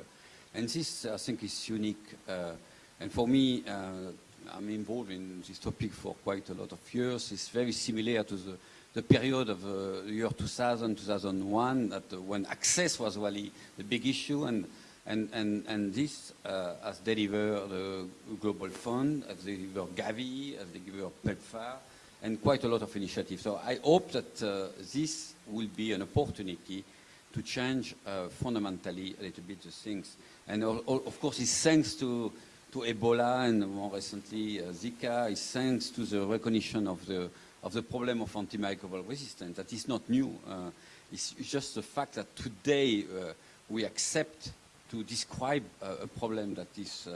G: And this, I think, is unique. Uh, and for me, uh, I'm involved in this topic for quite a lot of years. It's very similar to the, the period of uh, the year 2000, 2001, that uh, when access was really the big issue, and and and, and this uh, has delivered the Global Fund, has delivered Gavi, has delivered PEPFAR, and quite a lot of initiatives. So I hope that uh, this will be an opportunity to change uh, fundamentally a little bit the things. And al- al- of course, it's thanks to to Ebola and more recently uh, Zika is thanks to the recognition of the, of the problem of antimicrobial resistance. That is not new. Uh, it's, it's just the fact that today uh, we accept to describe uh, a problem that is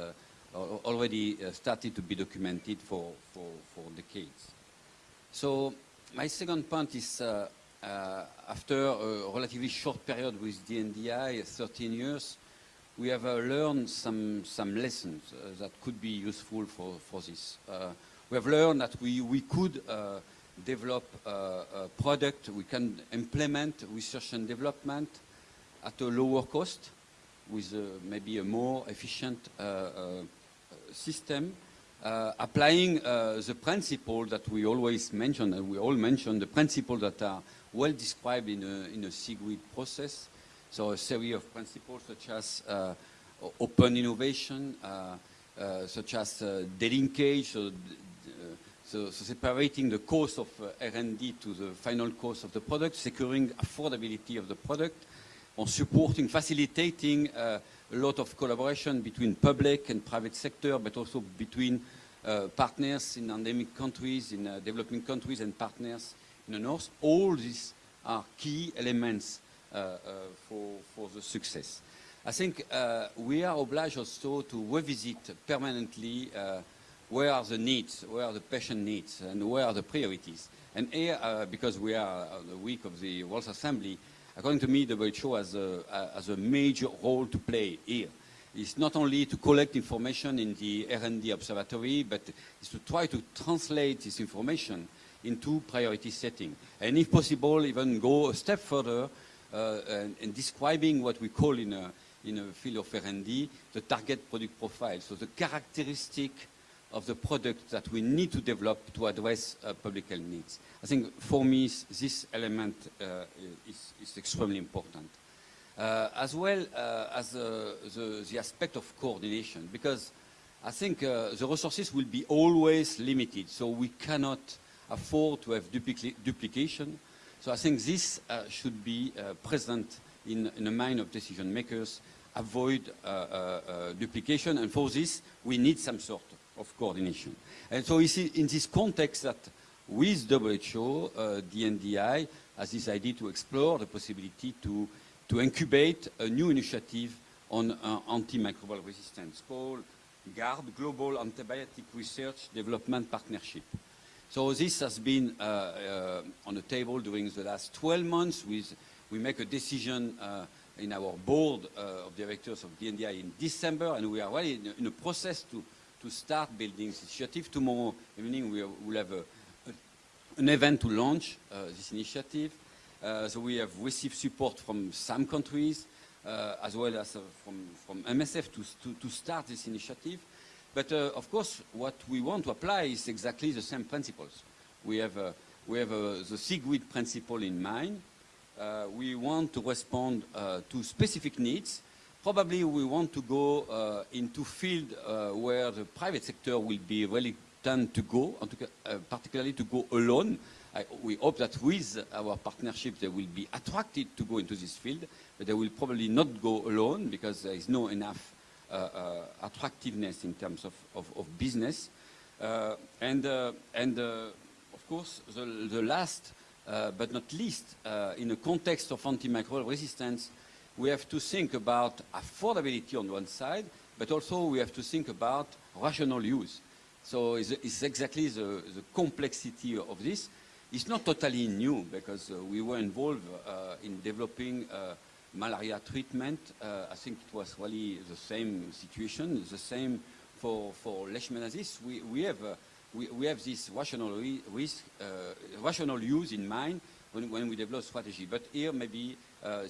G: already started to be documented for, for, for decades. So my second point is uh, uh, after a relatively short period with DNDI, 13 years, we have uh, learned some, some lessons uh, that could be useful for, for this. Uh, we have learned that we, we could uh, develop a product, we can implement research and development at a lower cost with maybe a more efficient system, uh, applying uh, the principle that we always mention, and we all mention the principles that are well described in a, in a CEWG process, so a series of principles such as uh, open innovation, uh, uh, such as uh, delinkage, so, so, so separating the cost of R&D to the final cost of the product, securing affordability of the product, on supporting, facilitating a lot of collaboration between public and private sector, but also between uh, partners in endemic countries, in uh, developing countries, and partners in the north. All these are key elements uh, uh, for, for the success. I think uh, we are obliged also to revisit permanently uh, where are the needs, where are the patient needs, and where are the priorities. And here, because we are the week of the World Assembly, according to me, the WHO has a, has a major role to play here. It's not only to collect information in the R&D observatory, but it's to try to translate this information into priority setting. And if possible, even go a step further uh, and, and describing what we call in a, in a field of R&D, the target product profile. So the characteristic of the product that we need to develop to address uh, public health needs. I think for me, this element uh, is, is extremely important. Uh, as well uh, as uh, the, the aspect of coordination, because I think uh, the resources will be always limited, so we cannot afford to have duplicate, duplication. So I think this should be present in, in the mind of decision makers, avoid uh, uh, uh, duplication, and for this we need some sort of coordination. And so it's in this context that with WHO, uh, DNDI has decided to explore the possibility to, to incubate a new initiative on uh, antimicrobial resistance called GARD, Global Antibiotic Research Development Partnership. So this has been uh, uh, on the table during the last 12 months. With, we make a decision uh, in our board uh, of directors of DNDI in December, and we are really in in a process to, to start building this initiative. Tomorrow evening we will have a, a, an event to launch uh, this initiative. Uh, so we have received support from some countries, uh, as well as from, from MSF to, to, to start this initiative. But uh, of course, what we want to apply is exactly the same principles. We have, uh, we have uh, the CEWG principle in mind, we want to respond to specific needs. Probably we want to go uh, into field uh, where the private sector will be reluctant to go, uh, particularly to go alone. I, we hope that with our partnership they will be attracted to go into this field, but they will probably not go alone because there is no enough uh, uh, attractiveness in terms of, of, of business. Uh, and and of course, the, the last but not least, in a context of antimicrobial resistance, we have to think about affordability on one side, but also we have to think about rational use. So it's, it's exactly the, the complexity of this. It's not totally new because uh, we were involved uh, in developing uh, malaria treatment. Uh, I think it was really the same situation, the same for, for leishmaniasis. We, we, have, uh, we, we have this rational, risk, uh, rational use in mind when, when we develop strategy. But here maybe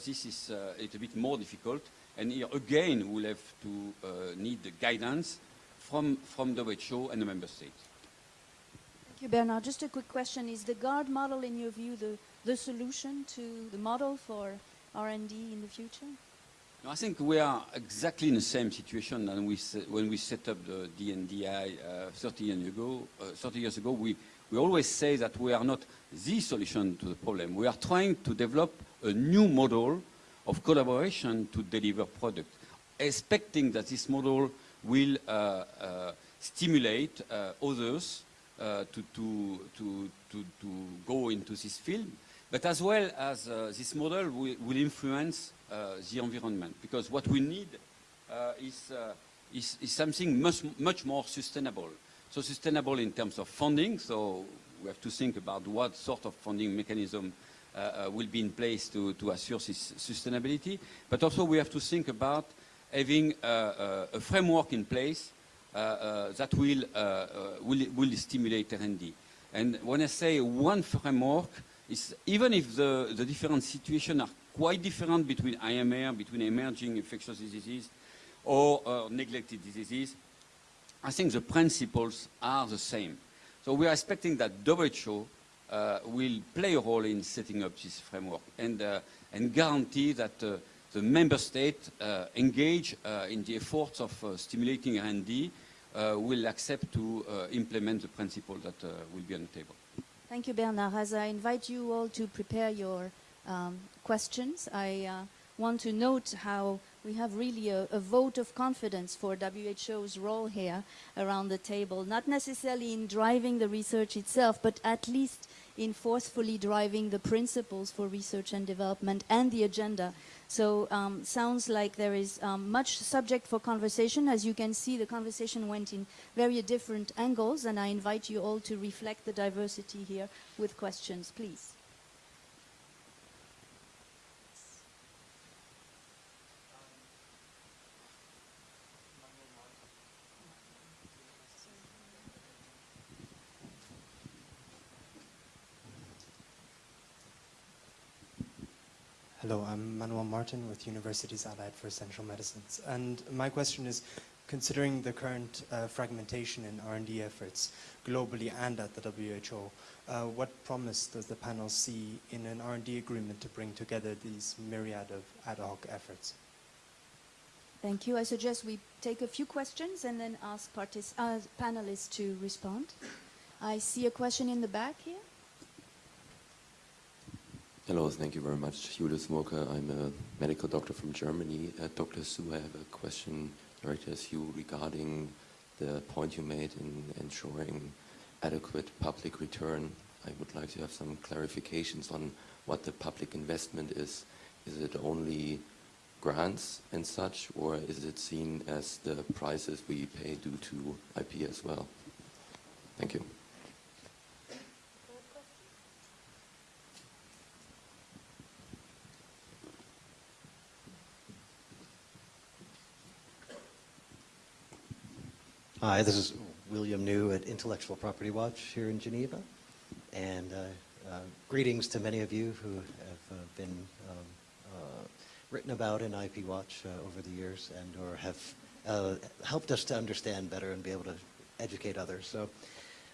G: this is uh, a little bit more difficult. And here again we'll have to uh, need the guidance from, from the WHO and the member states.
B: Thank you, Bernard. Just a quick question. Is the GARD model, in your view, the, the solution to the model for R&D in the future?
G: No, I think we are exactly in the same situation than we when we set up the DNDI uh, 30 years ago. Uh, 30 years ago, we, we always say that we are not the solution to the problem. We are trying to develop a new model of collaboration to deliver product, expecting that this model will uh, uh, stimulate uh, others uh, to, to, to, to, go into this field, but as well as uh, this model will, will influence uh, the environment. Because what we need is, is, is something much, much more sustainable. So sustainable in terms of funding, so we have to think about what sort of funding mechanism will be in place to, to assure this sustainability. But also we have to think about having uh, uh, a framework in place uh, uh, that will, uh, uh, will, will stimulate R&D. And when I say one framework, is even if the, the different situations are quite different between AMR, between emerging infectious diseases or uh, neglected diseases, I think the principles are the same. So we are expecting that WHO uh, will play a role in setting up this framework and, uh, and guarantee that uh, the member states uh, engage uh, in the efforts of uh, stimulating R&D uh, will accept to uh, implement the principle that uh, will be on the table.
B: Thank you, Bernard. As I invite you all to prepare your um, questions, I uh, want to note how we have really a, a vote of confidence for WHO's role here around the table, not necessarily in driving the research itself, but at least in forcefully driving the principles for research and development and the agenda. So um, sounds like there is um, much subject for conversation. As you can see, the conversation went in very different angles, and I invite you all to reflect the diversity here with questions, please.
H: Hello, I'm Manuel Martin with Universities Allied for Essential Medicines. And my question is, considering the current uh, fragmentation in R&D efforts globally and at the WHO, uh, what promise does the panel see in an R&D agreement to bring together these myriad of ad hoc efforts?
B: Thank you. I suggest we take a few questions and then ask uh, panelists to respond. I see a question in the back here.
I: Hello, thank you very much. Julius Murke, I'm a medical doctor from Germany. Uh, Dr. Su, I have a question directed at you regarding the point you made in ensuring adequate public return. I would like to have some clarifications on what the public investment is. Is it only grants and such, or is it seen as the prices we pay due to IP as well? Thank you.
J: Hi, this is William New at Intellectual Property Watch here in Geneva. And uh, uh, greetings to many of you who have uh, been um, uh, written about in IP Watch uh, over the years and or have uh, helped us to understand better and be able to educate others. So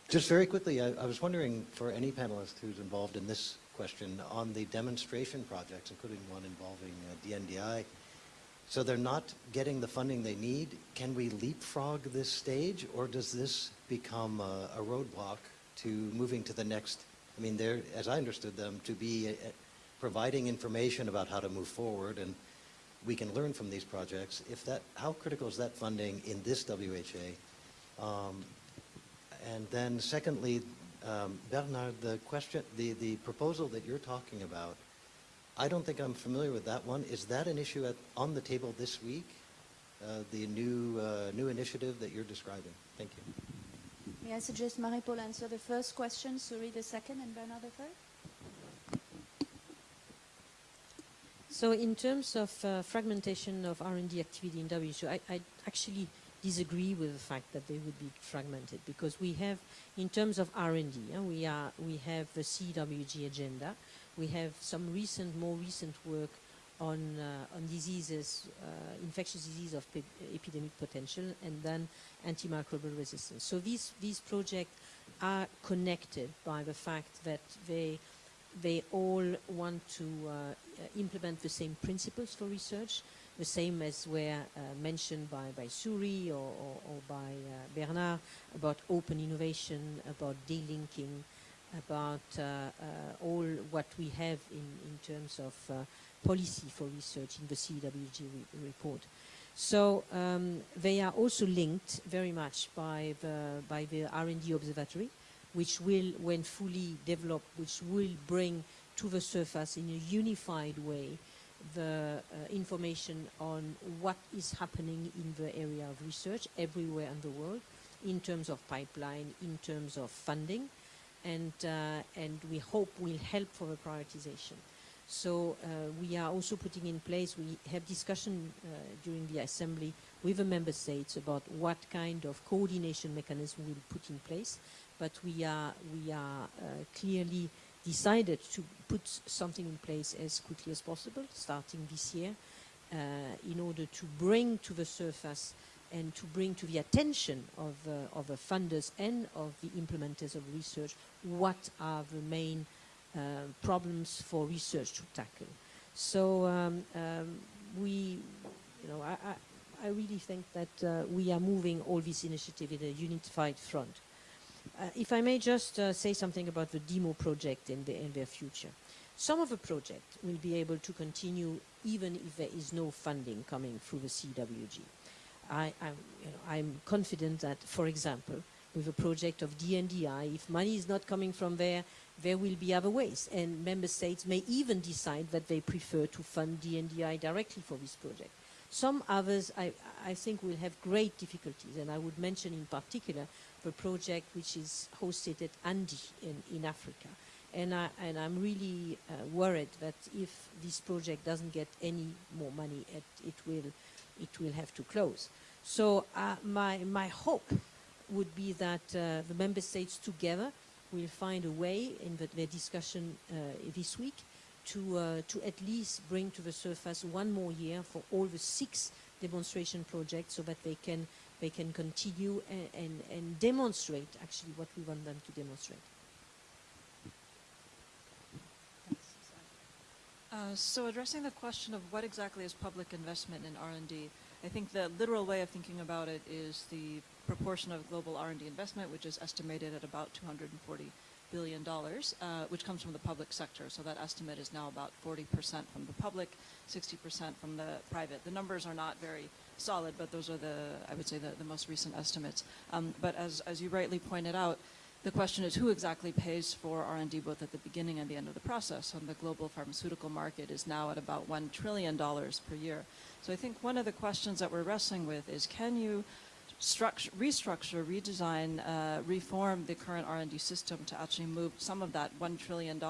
J: Just very quickly, I, I was wondering for any panelist who's involved in this question on the demonstration projects, including one involving DNDI, so they're not getting the funding they need. Can we leapfrog this stage, or does this become a, a roadblock to moving to the next? I mean, they're, as I understood them, to be uh, providing information about how to move forward, and we can learn from these projects. If that, how critical is that funding in this WHA? Um, and then secondly, um, Bernard, the question, the, the proposal that you're talking about, I don't think I'm familiar with that one. Is that an issue at, on the table this week? Uh, the new, uh, new initiative that you're describing? Thank you.
B: May I suggest Marie-Paule answer the first question, Suerie the second, and Bernard the third?
C: So in terms of uh, fragmentation of R&D activity in WHO, I, I actually disagree with the fact that they would be fragmented because we have, in terms of R&D, uh, we, are, we have the CWG agenda, we have some recent, more recent work on, uh, on diseases, uh, infectious disease of epidemic potential, and then antimicrobial resistance. So these, these projects are connected by the fact that they, they all want to uh, implement the same principles for research, the same as were uh, mentioned by, by Suerie or, or, or by uh, Bernard about open innovation, about delinking, about uh, uh, all what we have in, in terms of uh, policy for research in the CWG re report. So um, they are also linked very much by the, by the R&D observatory, which will, when fully developed, which will bring to the surface in a unified way the uh, information on what is happening in the area of research everywhere in the world in terms of pipeline, in terms of funding, and, uh, and we hope will help for the prioritization. So uh, we are also putting in place, we have discussion uh, during the assembly with the member states about what kind of coordination mechanism we'll put in place, but we are, we are clearly decided to put something in place as quickly as possible, starting this year, uh, in order to bring to the surface and to bring to the attention of, uh, of the funders and of the implementers of research what are the main uh, problems for research to tackle. So um, um, we, you know, I, I, I really think that uh, we are moving all this initiative in a unified front. Uh, if I may just uh, say something about the demo project in, the, in their future. Some of the project will be able to continue even if there is no funding coming through the CWG. I, I'm, you know, I'm confident that, for example, with a project of DNDI, if money is not coming from there, there will be other ways. And member states may even decide that they prefer to fund DNDI directly for this project. Some others, I, I think, will have great difficulties, and I would mention in particular the project which is hosted at ANDI in, in Africa. And, I, and I'm really uh, worried that if this project doesn't get any more money, it, it, will, it will have to close. So uh, my, my hope would be that uh, the member states together will find a way in the, their discussion uh, this week to, uh, to at least bring to the surface one more year for all the six demonstration projects so that they can they can continue and, and, and demonstrate actually what we want them to demonstrate.
E: Uh, so addressing the question of what exactly is public investment in R&D, I think the literal way of thinking about it is the proportion of global R&D investment, which is estimated at about 240 billion dollars, uh, which comes from the public sector. So that estimate is now about 40% from the public, 60% from the private. The numbers are not very solid, but those are the, I would say, the, the most recent estimates. Um, but as, as you rightly pointed out, the question is who exactly pays for R&D both at the beginning and the end of the process. And the global pharmaceutical market is now at about $1 trillion per year. So I think one of the questions that we're wrestling with is can you structure, restructure, redesign, uh, reform the current R&D system to actually move some of that $1 trillion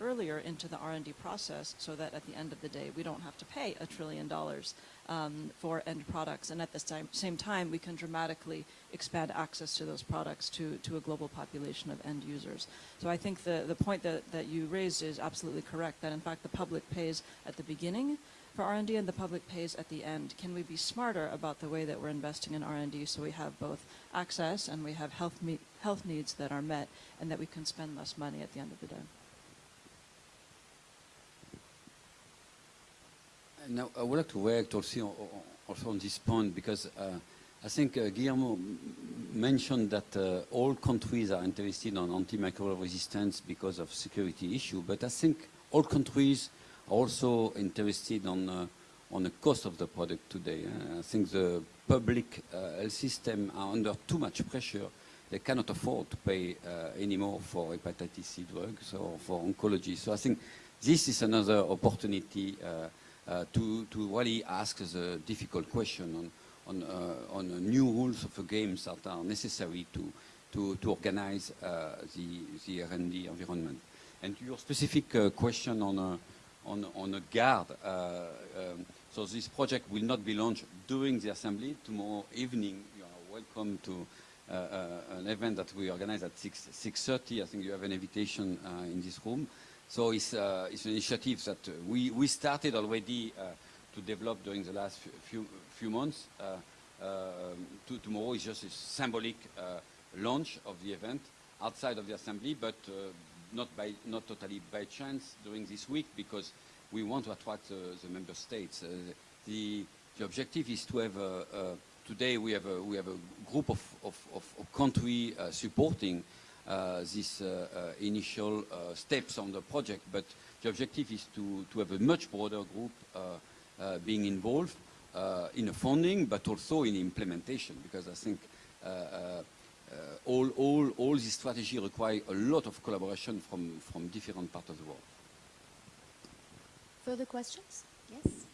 E: earlier into the R&D process so that at the end of the day we don't have to pay a trillion dollars um, for end products. And at the same, time, we can dramatically expand access to those products to, to a global population of end users. So I think the, the point that, that you raised is absolutely correct, that in fact the public pays at the beginning, for R&D and the public pays at the end. Can we be smarter about the way that we're investing in R&D so we have both access and we have health, health needs that are met and that we can spend less money at the end of the day?
G: Now, I would like to react also, also on this point because uh, I think uh, Guillermo mentioned that uh, all countries are interested on antimicrobial resistance because of security issue, but I think all countries are also interested on, uh, on the cost of the product today. Uh, I think the public uh, health system are under too much pressure. They cannot afford to pay anymore for hepatitis C drugs or for oncology. So I think this is another opportunity to, to really ask the difficult question on, on, uh, on uh, new rules of the games that are necessary to, to, to organize uh, the, the R&D environment. And your specific uh, question on on, on a GARD, uh, um, so this project will not be launched during the assembly. Tomorrow evening, you are welcome to uh, uh, an event that we organize at 6, 6.30. I think you have an invitation uh, in this room. So it's, uh, it's an initiative that uh, we, we started already uh, to develop during the last few, few, months. Uh, um, to, tomorrow is just a symbolic launch of the event outside of the assembly, but not, by, not totally by chance during this week because we want to attract the member states. The, the objective is to have, today we have a, we have a group of, of, of, of country uh, supporting these uh, uh, initial uh, steps on the project, but the objective is to, to have a much broader group uh, uh, being involved uh, in the funding, but also in implementation, because I think uh, uh, uh, all, all, all this strategy require a lot of collaboration from, from different parts of the world.
B: Further questions? Yes.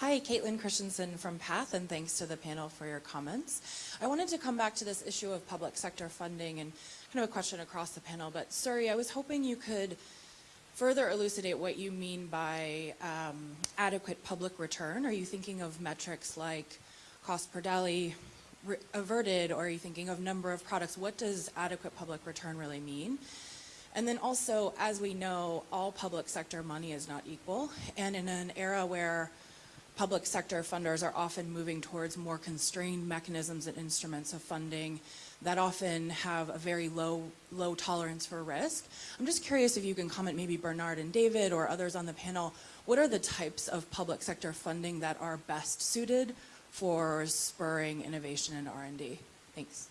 K: Hi, Caitlin Christensen from PATH, and thanks to the panel for your comments. I wanted to come back to this issue of public sector funding and kind of a question across the panel, but Suerie, I was hoping you could further elucidate what you mean by um, adequate public return. Are you thinking of metrics like cost per DALY re- averted, or are you thinking of number of products? What does adequate public return really mean? And then also, as we know, all public sector money is not equal. And in an era where public sector funders are often moving towards more constrained mechanisms and instruments of funding that often have a very low, low tolerance for risk. I'm just curious if you can comment, maybe Bernard and David or others on the panel, what are the types of public sector funding that are best suited for spurring innovation and R&D? Thanks.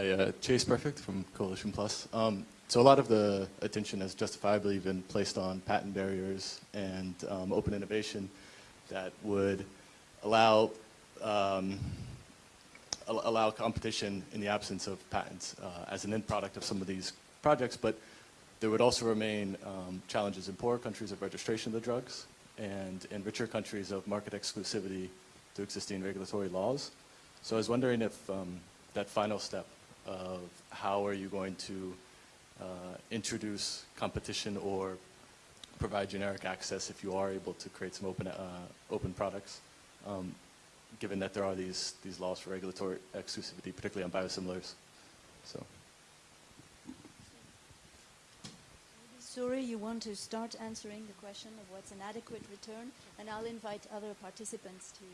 L: Hi, uh, Chase Perfect from Coalition Plus. Um, so a lot of the attention has justifiably been placed on patent barriers and um, open innovation that would allow um, al- allow competition in the absence of patents uh, as an end product of some of these projects, but there would also remain um, challenges in poorer countries of registration of the drugs and in richer countries of market exclusivity to existing regulatory laws. So I was wondering if um, that final step of how are you going to uh, introduce competition or provide generic access if you are able to create some open, uh, open products, um, given that there are these, these laws for regulatory exclusivity, particularly on biosimilars. So.
B: Suerie, you want to start answering the question of what's an adequate return, and I'll invite other participants to.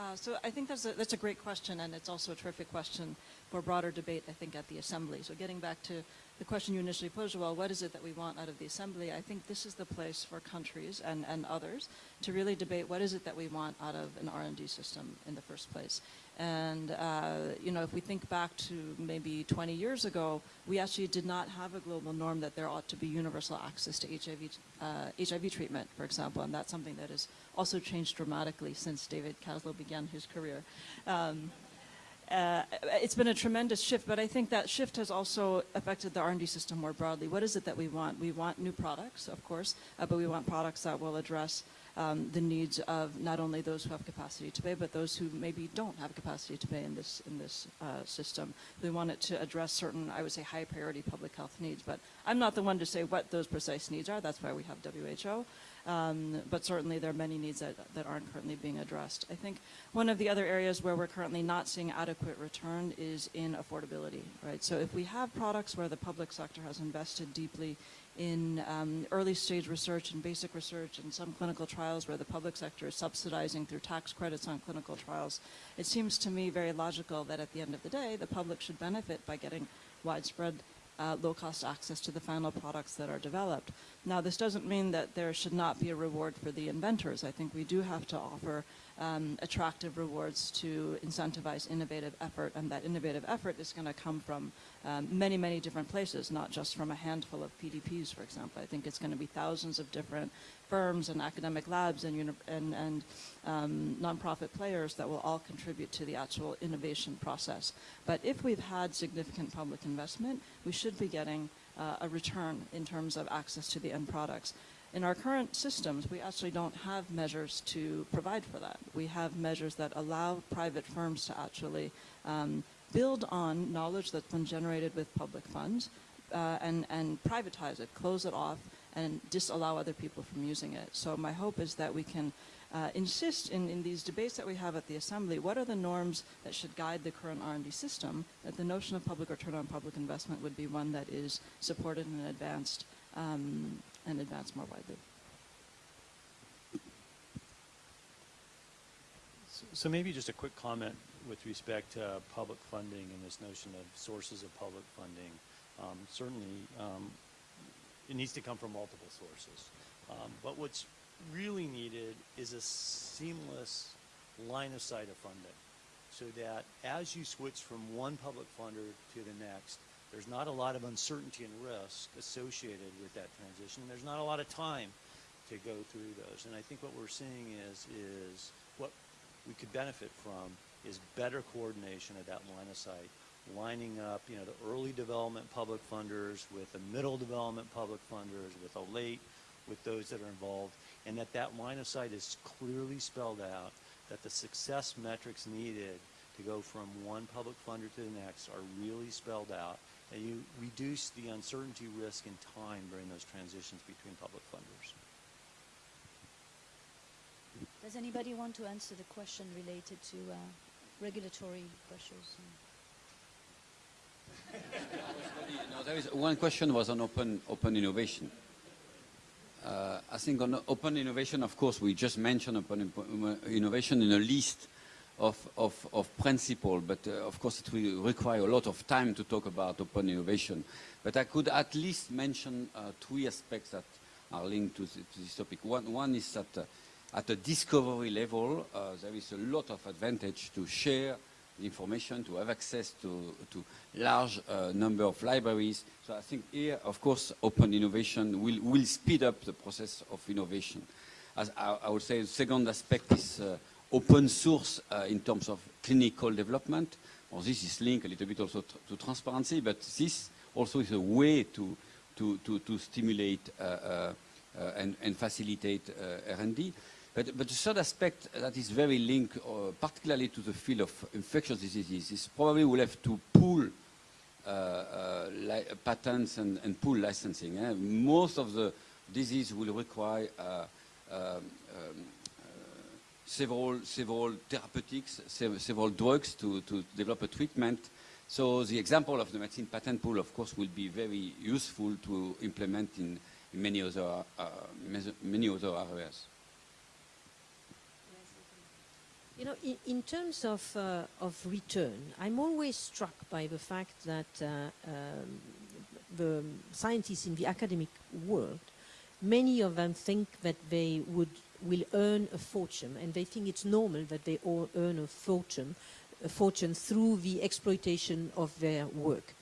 E: Uh, so I think that's a, that's a great question, and it's also a terrific question for broader debate, I think, at the Assembly. So getting back to the question you initially posed, well, what is it that we want out of the Assembly? I think this is the place for countries and, and others to really debate what is it that we want out of an R&D system in the first place. And, uh, you know, if we think back to maybe 20 years ago, we actually did not have a global norm that there ought to be universal access to HIV, uh, HIV treatment, for example, and that's something that has also changed dramatically since David Kaslow began his career. Um, uh, it's been a tremendous shift, but I think that shift has also affected the R&D system more broadly. What is it that we want? We want new products, of course, uh, but we want products that will address um, the needs of not only those who have capacity to pay, but those who maybe don't have capacity to pay in this in this uh, system. We want it to address certain, I would say, high priority public health needs. But I'm not the one to say what those precise needs are. That's why we have WHO. Um, but certainly there are many needs that, that aren't currently being addressed. I think one of the other areas where we're currently not seeing adequate return is in affordability, right? So if we have products where the public sector has invested deeply in um, early stage research and basic research and some clinical trials where the public sector is subsidizing through tax credits on clinical trials, it seems to me very logical that at the end of the day, the public should benefit by getting widespread uh, low-cost access to the final products that are developed. Now, this doesn't mean that there should not be a reward for the inventors. I think we do have to offer um, attractive rewards to incentivize innovative effort, and that innovative effort is going to come from um, many, many different places, not just from a handful of PDPs, for example. I think it's going to be thousands of different firms and academic labs and, and, and um, nonprofit players that will all contribute to the actual innovation process. But if we've had significant public investment, we should be getting uh, a return in terms of access to the end products. In our current systems, we actually don't have measures to provide for that. We have measures that allow private firms to actually um, build on knowledge that's been generated with public funds uh, and, and privatize it, close it off, and disallow other people from using it. So my hope is that we can uh, insist in, in these debates that we have at the Assembly, what are the norms that should guide the current R&D system, that the notion of public return on public investment would be one that is supported and advanced, um, and advanced more widely.
F: So, so maybe just a quick comment with respect to public funding and this notion of sources of public funding. Um, certainly, um, it needs to come from multiple sources. Um, but what's really needed is a seamless line of sight of funding so that as you switch from one public funder to the next, there's not a lot of uncertainty and risk associated with that transition. There's not a lot of time to go through those. And I think what we're seeing is, is what we could benefit from is better coordination of that line of sight lining up, you know, the early development public funders with the middle development public funders, with the late, with those that are involved, and that that line of sight is clearly spelled out, that the success metrics needed to go from one public funder to the next are really spelled out, you reduce the uncertainty risk and time during those transitions between public funders.
B: Does anybody want to answer the question related to uh, regulatory pressures? (laughs)
G: no, there is one question was on open open innovation. Uh, I think on open innovation, of course, we just mentioned open innovation in a list of, of, of principle, but uh, of course it will require a lot of time to talk about open innovation. But I could at least mention uh, three aspects that are linked to, to this topic. One, one is that uh, at the discovery level, uh, there is a lot of advantage to share information, to have access to, to large uh, number of libraries. So I think here, of course, open innovation will, will speed up the process of innovation. As I, I would say the second aspect is uh, open source uh, in terms of clinical development. Well, this is linked a little bit also to transparency, but this also is a way to, to, to, to stimulate uh, uh, and, and, facilitate R&D. But, but, the third aspect that is very linked, uh, particularly to the field of infectious diseases, is probably we'll have to pool uh, uh, patents and, and, pool licensing. Eh? Most of the disease will require um, um, several, several therapeutics, several drugs to, to develop a treatment. So the example of the medicine patent pool, of course, will be very useful to implement in, many other uh, many other areas.
C: You know, in, in terms of, uh, of return, I'm always struck by the fact that uh, um, the scientists in the academic world, many of them think that they would will earn a fortune, and they think it's normal that they all earn a fortune, a fortune through the exploitation of their work.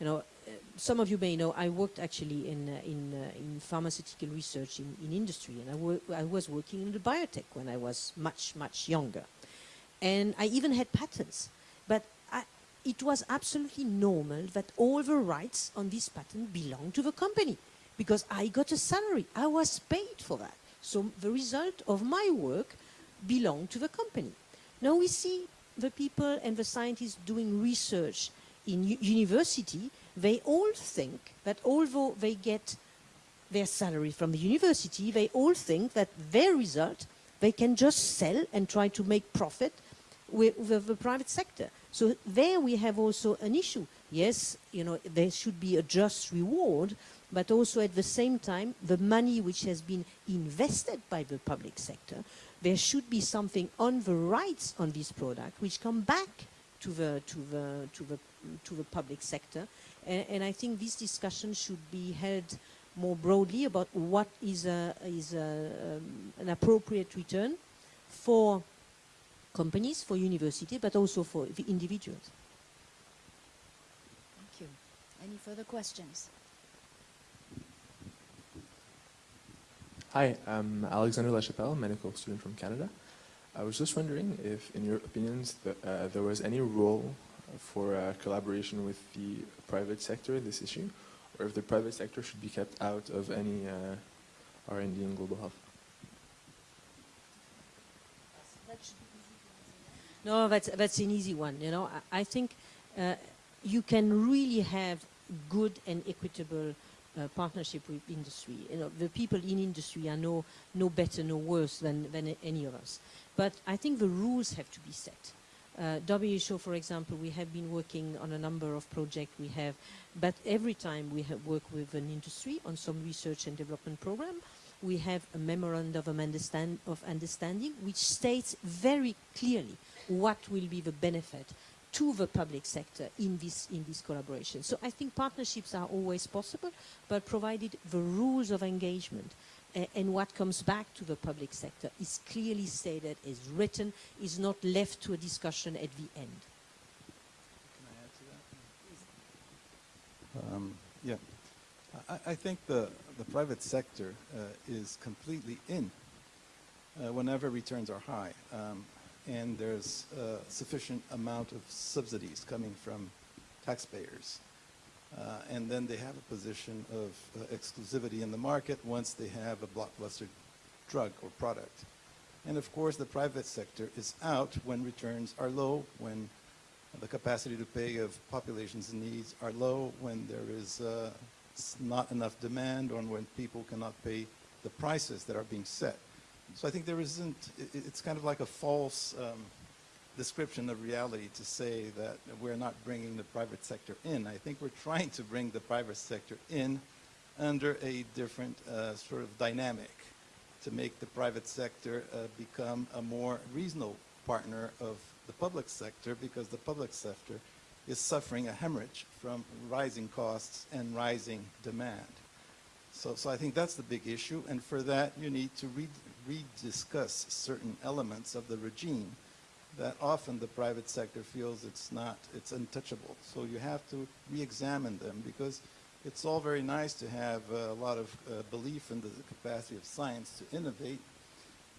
C: You know, uh, some of you may know I worked actually in uh, in, uh, in pharmaceutical research in, in industry, and I, I was working in the biotech when I was much much younger. And I even had patents. But I, it was absolutely normal that all the rights on this patent belonged to the company because I got a salary. I was paid for that. So the result of my work belong to the company. Now we see the people and the scientists doing research in university, they all think that although they get their salary from the university, they all think that their result they can just sell and try to make profit with, with the private sector. So there we have also an issue. Yes, you know, there should be a just reward, but also at the same time, the money which has been invested by the public sector, there should be something on the rights on this product which come back to the to the to the to the public sector, and, and I think this discussion should be held more broadly about what is a is a, um, an appropriate return for companies, for university, but also for the individuals.
B: Thank you. Any further questions?
M: Hi, I'm Alexander Lachapelle, medical student from Canada. I was just wondering if, in your opinions, the, uh, there was any role for uh, collaboration with the private sector in this issue, or if the private sector should be kept out of any uh, R&D in global health.
C: No, that's that's an easy one. You know, I, I think uh, you can really have good and equitable partnership with industry. You know, the people in industry are no no better, no worse than than any of us. But I think the rules have to be set. Uh, WHO, for example, we have been working on a number of projects we have, but every time we have worked with an industry on some research and development program, we have a memorandum of, understand, of understanding which states very clearly what will be the benefit to the public sector in this, in this collaboration. So I think partnerships are always possible, but provided the rules of engagement a- and what comes back to the public sector is clearly stated, is written, is not left to a discussion at the end.
D: Can I add to that? Um, yeah. I, I think the, the private sector uh, is completely in uh, whenever returns are high. Um, and there's a sufficient amount of subsidies coming from taxpayers. Uh, and then they have a position of uh, exclusivity in the market once they have a blockbuster drug or product. And of course, the private sector is out when returns are low, when the capacity to pay of populations' needs are low, when there is uh, not enough demand, or when people cannot pay the prices that are being set. So I think there isn't, i- i- it's kind of like a false um, description of reality to say that we're not bringing the private sector in. I think we're trying to bring the private sector in under a different uh, sort of dynamic to make the private sector uh, become a more reasonable partner of the public sector because the public sector is suffering a hemorrhage from rising costs and rising demand. So, so I think that's the big issue, and for that you need to re- rediscuss certain elements of the regime that often the private sector feels it's not, it's untouchable. So you have to re-examine them because it's all very nice to have uh, a lot of uh, belief in the capacity of science to innovate,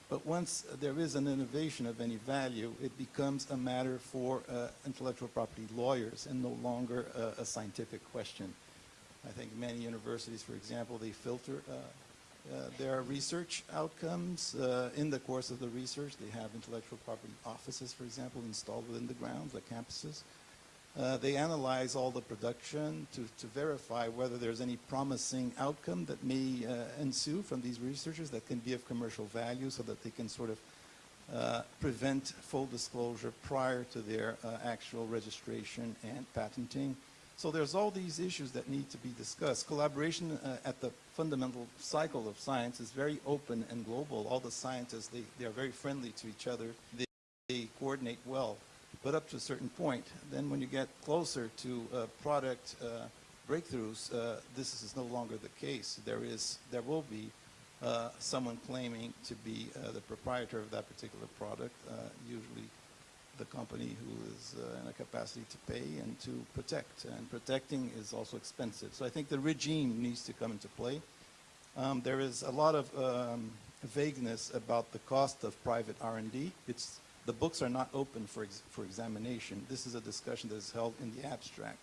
D: but once there is an innovation of any value, it becomes a matter for uh, intellectual property lawyers and no longer uh, a scientific question. I think many universities, for example, they filter uh, are research outcomes. Uh, in the course of the research, they have intellectual property offices, for example, installed within the grounds, the campuses. Uh, they analyze all the production to, to verify whether there's any promising outcome that may ensue from these researchers that can be of commercial value so that they can sort of uh, prevent full disclosure prior to their uh, actual registration and patenting. So there's all these issues that need to be discussed. Collaboration uh, at the fundamental cycle of science is very open and global. All the scientists, they, they are very friendly to each other. They, they coordinate well, but up to a certain point. Then when you get closer to uh, product uh, breakthroughs, uh, this is no longer the case. There is, there will be uh, someone claiming to be uh, the proprietor of that particular product, usually the company who is uh, in a capacity to pay and to protect. And protecting is also expensive. So I think the regime needs to come into play. Um, there is a lot of um, vagueness about the cost of private R&D. It's, the books are not open for, ex for examination. This is a discussion that is held in the abstract.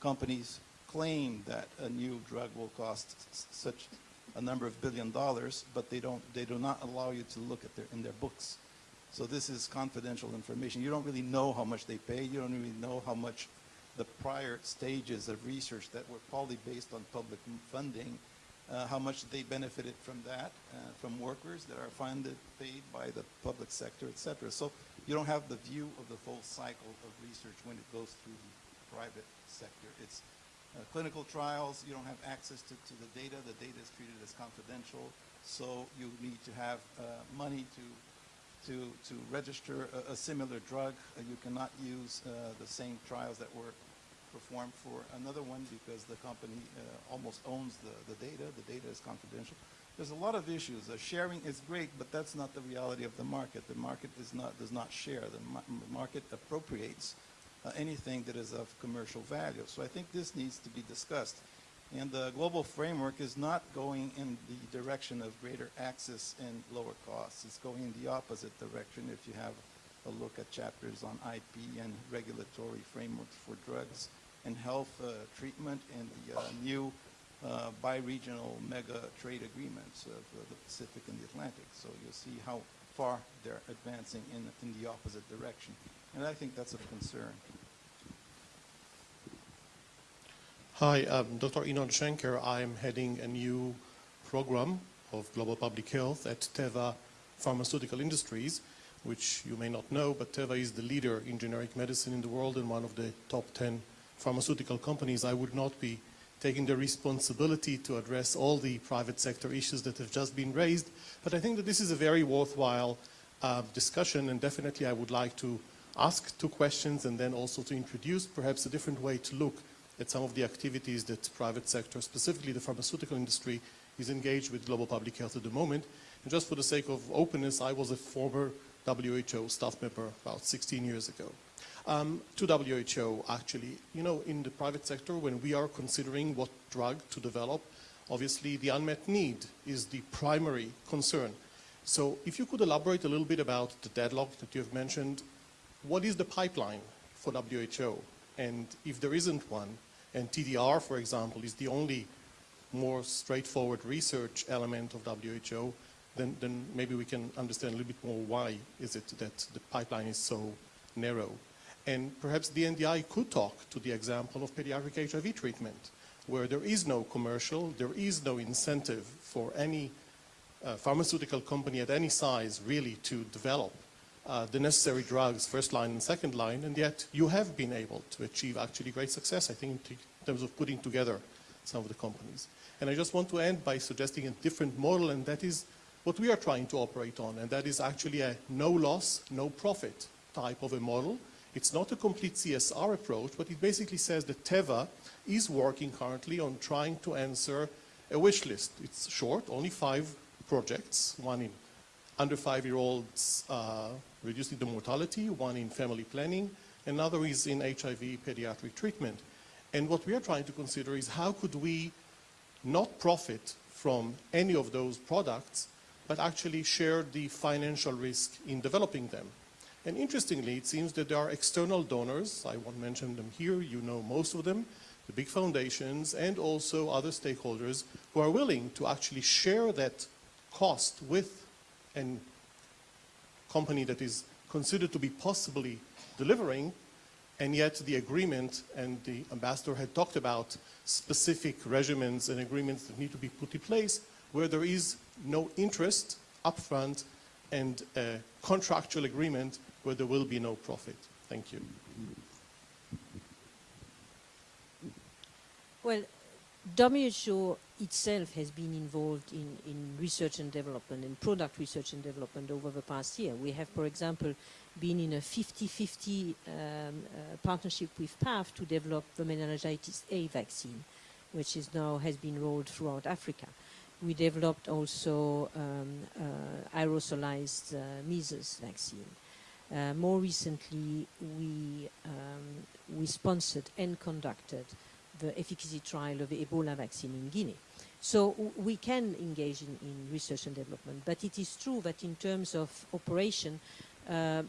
D: Companies claim that a new drug will cost such a number of billion dollars, but they don't, they do not allow you to look at their, in their books. So this is confidential information. You don't really know how much they pay. You don't really know how much the prior stages of research that were probably based on public funding, uh, how much they benefited from that, uh, from workers that are funded, paid by the public sector, et cetera. So you don't have the view of the full cycle of research when it goes through the private sector. It's uh, clinical trials, you don't have access to, to the data. The data is treated as confidential. So you need to have uh, money to to, to register a, a similar drug. Uh, you cannot use uh, the same trials that were performed for another one because the company uh, almost owns the, the data. The data is confidential. There's a lot of issues. Uh, sharing is great, but that's not the reality of the market. The market is not, does not share. The ma- market appropriates uh, anything that is of commercial value. So I think this needs to be discussed. And the global framework is not going in the direction of greater access and lower costs. It's going in the opposite direction if you have a look at chapters on IP and regulatory frameworks for drugs and health uh, treatment and the uh, new uh, bi-regional mega trade agreements of uh, the Pacific and the Atlantic. So you'll see how far they're advancing in, in the opposite direction. And I think that's of concern.
N: Hi, I'm Dr. Inon Schenker. I'm heading a new program of global public health at Teva Pharmaceutical Industries, which you may not know, but Teva is the leader in generic medicine in the world and one of the top 10 pharmaceutical companies. I would not be taking the responsibility to address all the private sector issues that have just been raised, but I think that this is a very worthwhile uh, discussion, and definitely I would like to ask two questions and then also to introduce perhaps a different way to look at some of the activities that private sector, specifically the pharmaceutical industry, is engaged with global public health at the moment. And just for the sake of openness, I was a former WHO staff member about 16 years ago. Um, to WHO, actually, you know, in the private sector, when we are considering what drug to develop, obviously the unmet need is the primary concern. So if you could elaborate a little bit about the deadlock that you have mentioned, what is the pipeline for WHO? And if there isn't one, and TDR, for example, is the only more straightforward research element of WHO, then, then maybe we can understand a little bit more why is it that the pipeline is so narrow. And perhaps the NDI could talk to the example of pediatric HIV treatment, where there is no commercial, there is no incentive for any uh, pharmaceutical company at any size really to develop uh, the necessary drugs, first line and second line, and yet you have been able to achieve actually great success, I think, in terms of putting together some of the companies. And I just want to end by suggesting a different model, and that is what we are trying to operate on, and that is actually a no loss, no profit type of a model. It's not a complete CSR approach, but it basically says that Teva is working currently on trying to answer a wish list. It's short, only five projects, one in under five-year-olds uh, reducing the mortality, one in family planning, another is in HIV pediatric treatment. And what we are trying to consider is how could we not profit from any of those products, but actually share the financial risk in developing them. And interestingly, it seems that there are external donors, I won't mention them here, you know most of them, the big foundations, and also other stakeholders who are willing to actually share that cost with a company that is considered to be possibly delivering, and yet the agreement and the ambassador had talked about specific regimens and agreements that need to be put in place where there is no interest upfront and a contractual agreement where there will be no profit. Thank you.
C: Well, WHO itself has been involved in, in research and development and product research and development over the past year. We have, for example, been in a 50-50 um, uh, partnership with PATH to develop the meningitis A vaccine, which is now has been rolled throughout Africa. We developed also um, uh, aerosolized uh, measles vaccine. Uh, more recently, we, um, we sponsored and conducted the efficacy trial of the Ebola vaccine in Guinea. So we can engage in, in, research and development, but it is true that in terms of operation, uh,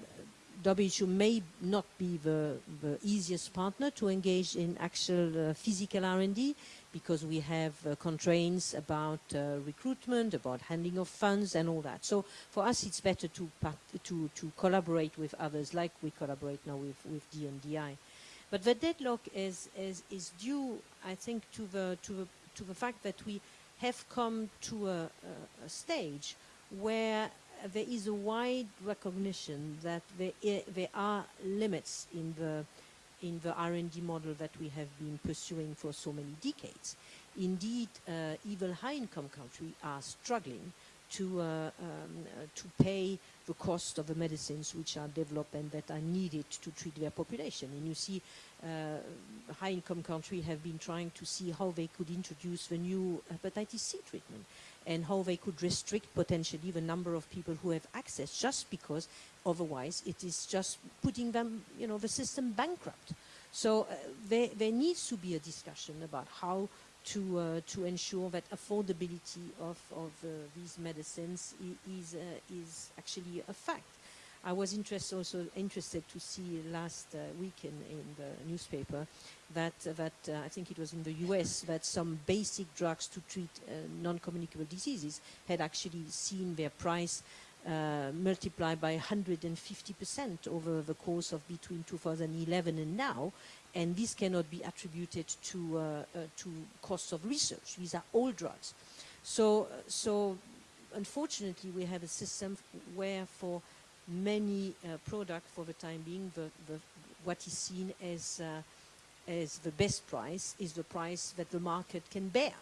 C: WHO may not be the, the easiest partner to engage in actual uh, physical R&D because we have uh, constraints about uh, recruitment, about handling of funds and all that. So for us it's better to, to, to collaborate with others like we collaborate now with, with DNDi. But the deadlock is, is, is due, I think, to the, to, the, to the fact that we have come to a, a, a stage where there is a wide recognition that there, there are limits in the, in the R&D model that we have been pursuing for so many decades. Indeed, uh, even high-income countries are struggling to, uh, um, uh, to pay the cost of the medicines which are developed and that are needed to treat their population. And you see high-income countries have been trying to see how they could introduce the new hepatitis C treatment and how they could restrict potentially the number of people who have access just because otherwise it is just putting them, you know, the system bankrupt. So uh, there, there needs to be a discussion about how to, uh, to ensure that affordability of, of uh, these medicines is, uh, is actually a fact. I was interest also interested to see last uh, week in, the newspaper that, uh, that uh, I think it was in the US that some basic drugs to treat uh, non-communicable diseases had actually seen their price uh, multiply by 150% over the course of between 2011 and now and this cannot be attributed to, uh, to costs of research. These are all drugs. So, so unfortunately we have a system where for many uh, products for the time being, the, the, what is seen as, uh, as the best price is the price that the market can bear.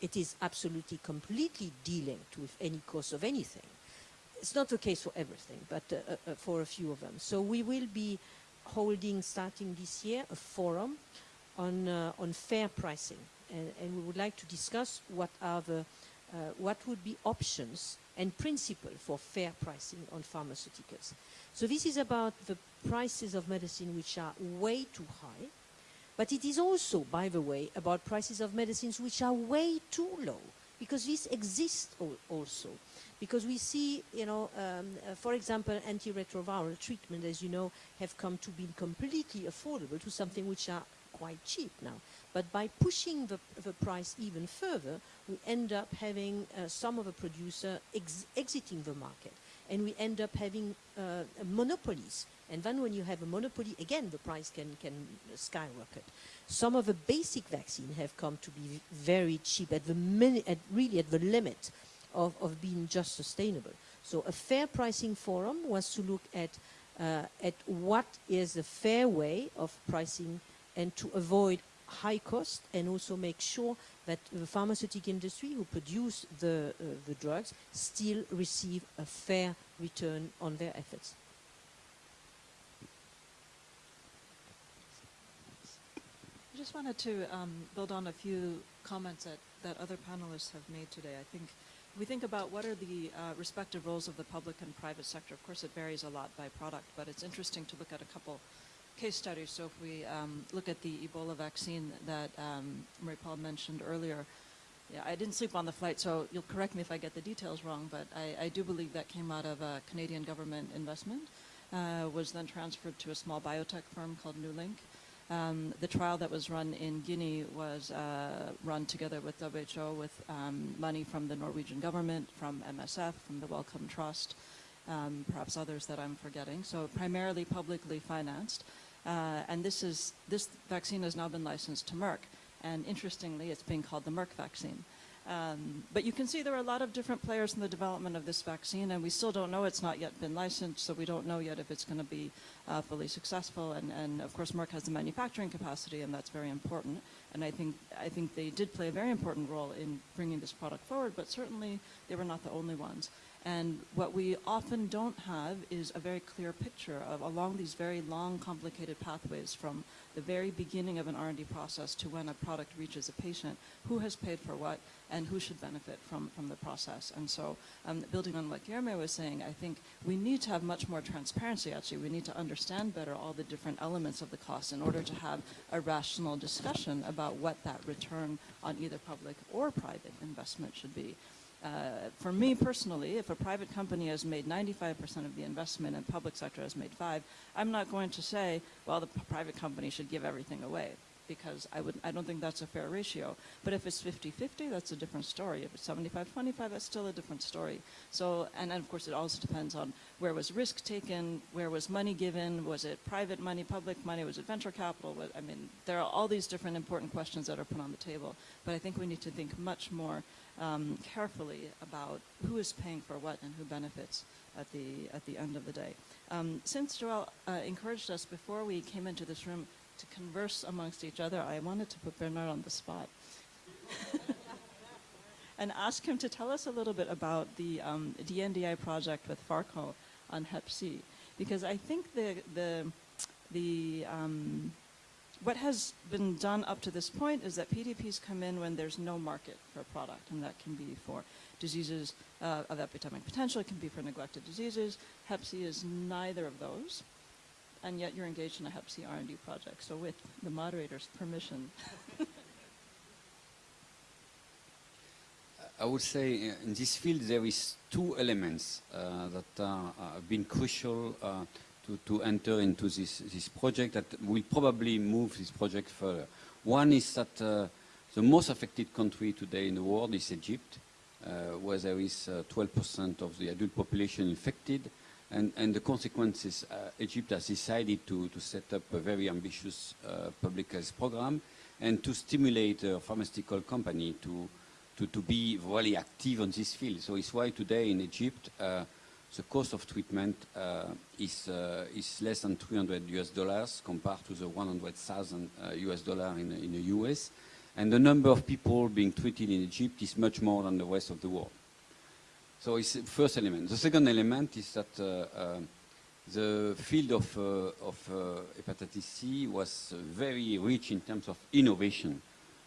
C: It is absolutely completely delinked with any cost of anything. It's not the case for everything, but uh, uh, uh for a few of them. So we will be holding, starting this year, a forum on, uh, on fair pricing. And, and, we would like to discuss what are the, what would be options and principle for fair pricing on pharmaceuticals. So this is about the prices of medicine which are way too high, but it is also, by the way, about prices of medicines which are way too low, because this exists also. Because we see, you know, um, uh, for example, antiretroviral treatment, as you know, have come to be completely affordable to something which are quite cheap now. But by pushing the, the price even further, we end up having uh, some of the producer ex exiting the market. And we end up having uh, monopolies. And then when you have a monopoly, again, the price can, can skyrocket. Some of the basic vaccines have come to be very cheap, at the at really at the limit of, of being just sustainable. So a fair pricing forum was to look at, uh, at what is a fair way of pricing and to avoid high cost and also make sure that the pharmaceutical industry who produce the, uh, the drugs still receive a fair return on their efforts.
E: I just wanted to um, build on a few comments that, that other panelists have made today. I think we think about what are the uh, respective roles of the public and private sector. Of course, it varies a lot by product, but it's interesting to look at a couple case studies. So if we um, look at the Ebola vaccine that um, Marie-Paule mentioned earlier, yeah, I didn't sleep on the flight, so you'll correct me if I get the details wrong, but I, I do believe that came out of a Canadian government investment, uh, was then transferred to a small biotech firm called NewLink. Um, the trial that was run in Guinea was uh, run together with WHO with um, money from the Norwegian government, from MSF, from the Wellcome Trust, um, perhaps others that I'm forgetting. So primarily publicly financed. Uh, and this, is, this vaccine has now been licensed to Merck. And interestingly, it's being called the Merck vaccine. Um, but you can see there are a lot of different players in the development of this vaccine, and we still don't know. It's not yet been licensed, so we don't know yet if it's going to be uh, fully successful. And, and, of course, Merck has the manufacturing capacity, and that's very important. And I think, I think they did play a very important role in bringing this product forward, but certainly they were not the only ones. And what we often don't have is a very clear picture of along these very long, complicated pathways from the very beginning of an R&D process to when a product reaches a patient, who has paid for what and who should benefit from, from the process. And so um, building on what Guilherme was saying, I think we need to have much more transparency actually. We need to understand better all the different elements of the cost in order to have a rational discussion about what that return on either public or private investment should be. Uh, for me personally, if a private company has made 95% of the investment and public sector has made five, I'm not going to say, well, the private company should give everything away because I, would, I don't think that's a fair ratio. But if it's 50-50, that's a different story. If it's 75-25, that's still a different story. So, and then of course it also depends on where was risk taken, where was money given, was it private money, public money, was it venture capital? I mean, there are all these different important questions that are put on the table. But I think we need to think much more um, carefully about who is paying for what and who benefits at the, at the end of the day. Um, since Joel uh, encouraged us before we came into this room to converse amongst each other, I wanted to put Bernard on the spot (laughs) and ask him to tell us a little bit about the um, DNDI project with Pharco on Hep C, because I think the the the um, what has been done up to this point is that PDPs come in when there's no market for a product, and that can be for diseases uh, of epidemic potential, it can be for neglected diseases. Hep C is neither of those and yet you're engaged in a Hep C R&D project. So with the moderator's permission. (laughs)
G: I would say in this field there is two elements uh, that uh, have been crucial uh, to, to enter into this, this project that will probably move this project further. One is that uh, the most affected country today in the world is Egypt, uh, where there is 12% of the adult population infected. And, and the consequences, uh, Egypt has decided to, to set up a very ambitious uh, public health program and to stimulate a pharmaceutical company to, to, to be really active on this field. So it's why today in Egypt, uh, the cost of treatment uh, is, uh, is less than 300 US dollars compared to the 100,000 US dollar in, in the US. And the number of people being treated in Egypt is much more than the rest of the world. So it's the first element. The second element is that uh, uh, the field of, uh, of uh, hepatitis C was very rich in terms of innovation.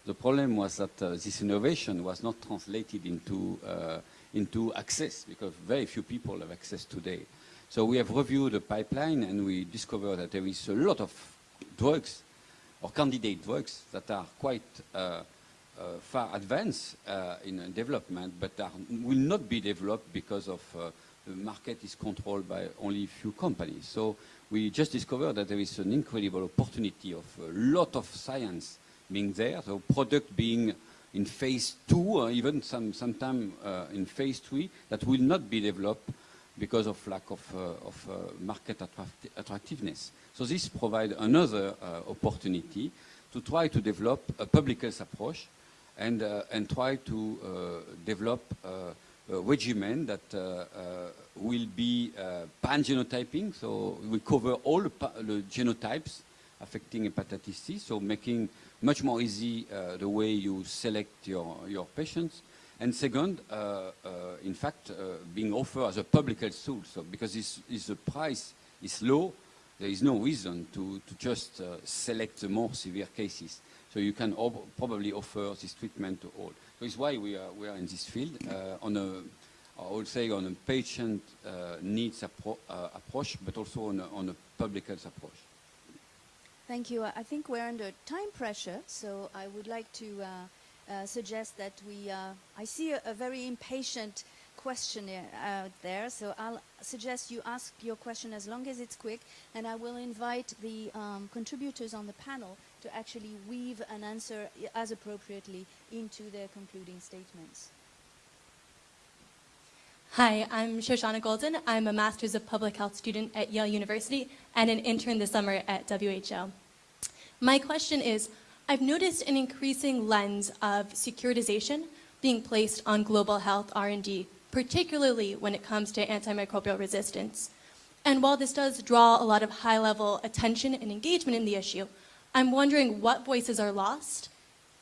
G: The problem was that uh, this innovation was not translated into, uh, into access because very few people have access today. So we have reviewed the pipeline and we discovered that there is a lot of drugs or candidate drugs that are quite uh, far advanced uh, in development, but are, will not be developed because of uh, the market is controlled by only a few companies. So we just discovered that there is an incredible opportunity of a lot of science being there, so product being in phase two or even some sometime uh, in phase three that will not be developed because of lack of, uh, of uh, market attract attractiveness. So this provides another opportunity to try to develop a public health approach and, uh, and try to uh, develop uh, a regimen that will be pan-genotyping, so we cover all the, the, genotypes affecting hepatitis C, so making much more easy the way you select your, your patients. And second, uh, uh, in fact, uh, being offered as a public health tool. So because this, this, the price is low, there is no reason to, to just select the more severe cases. So you can probably offer this treatment to all. So it's why we are, we are in this field uh, on a, I would say on a patient uh, needs appro uh, approach, but also on a, on a public health approach.
B: Thank you. I think we're under time pressure, so I would like to uh, uh, suggest that we, uh, I see a, a very impatient questionnaire out there, so I'll suggest you ask your question as long as it's quick, and I will invite the um, contributors on the panel to actually weave an answer as appropriately into their concluding statements.
O: Hi, I'm Shoshana Golden. I'm a Master's of Public Health student at Yale University and an intern this summer at WHO. My question is, I've noticed an increasing lens of securitization being placed on global health R&D particularly when it comes to antimicrobial resistance. And while this does draw a lot of high-level attention and engagement in the issue, I'm wondering what voices are lost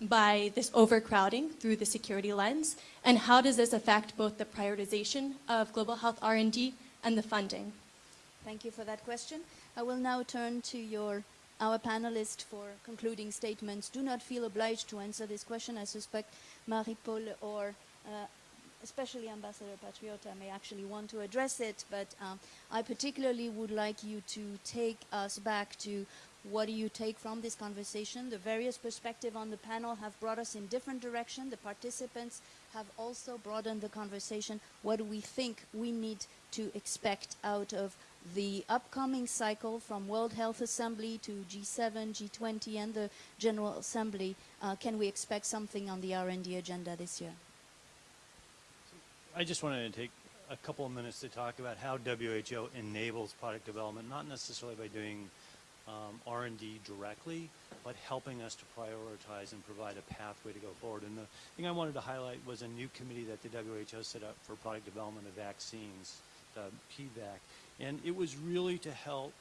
O: by this overcrowding through the security lens, and how does this affect both the prioritization of global health R&D and the funding?
B: Thank you for that question. I will now turn to your our panelists for concluding statements. Do not feel obliged to answer this question. I suspect Marie-Paule or uh, especially Ambassador Patriota may actually want to address it, but um, I particularly would like you to take us back to What do you take from this conversation? The various perspectives on the panel have brought us in different direction. The participants have also broadened the conversation. What do we think we need to expect out of the upcoming cycle from World Health Assembly to G7, G20, and the General Assembly? Uh, can we expect something on the R&D agenda this year?
F: I just wanted to take a couple of minutes to talk about how WHO enables product development, not necessarily by doing um, R&D directly, but helping us to prioritize and provide a pathway to go forward. And the thing I wanted to highlight was a new committee that the WHO set up for product development of vaccines, the PDVAC. And it was really to help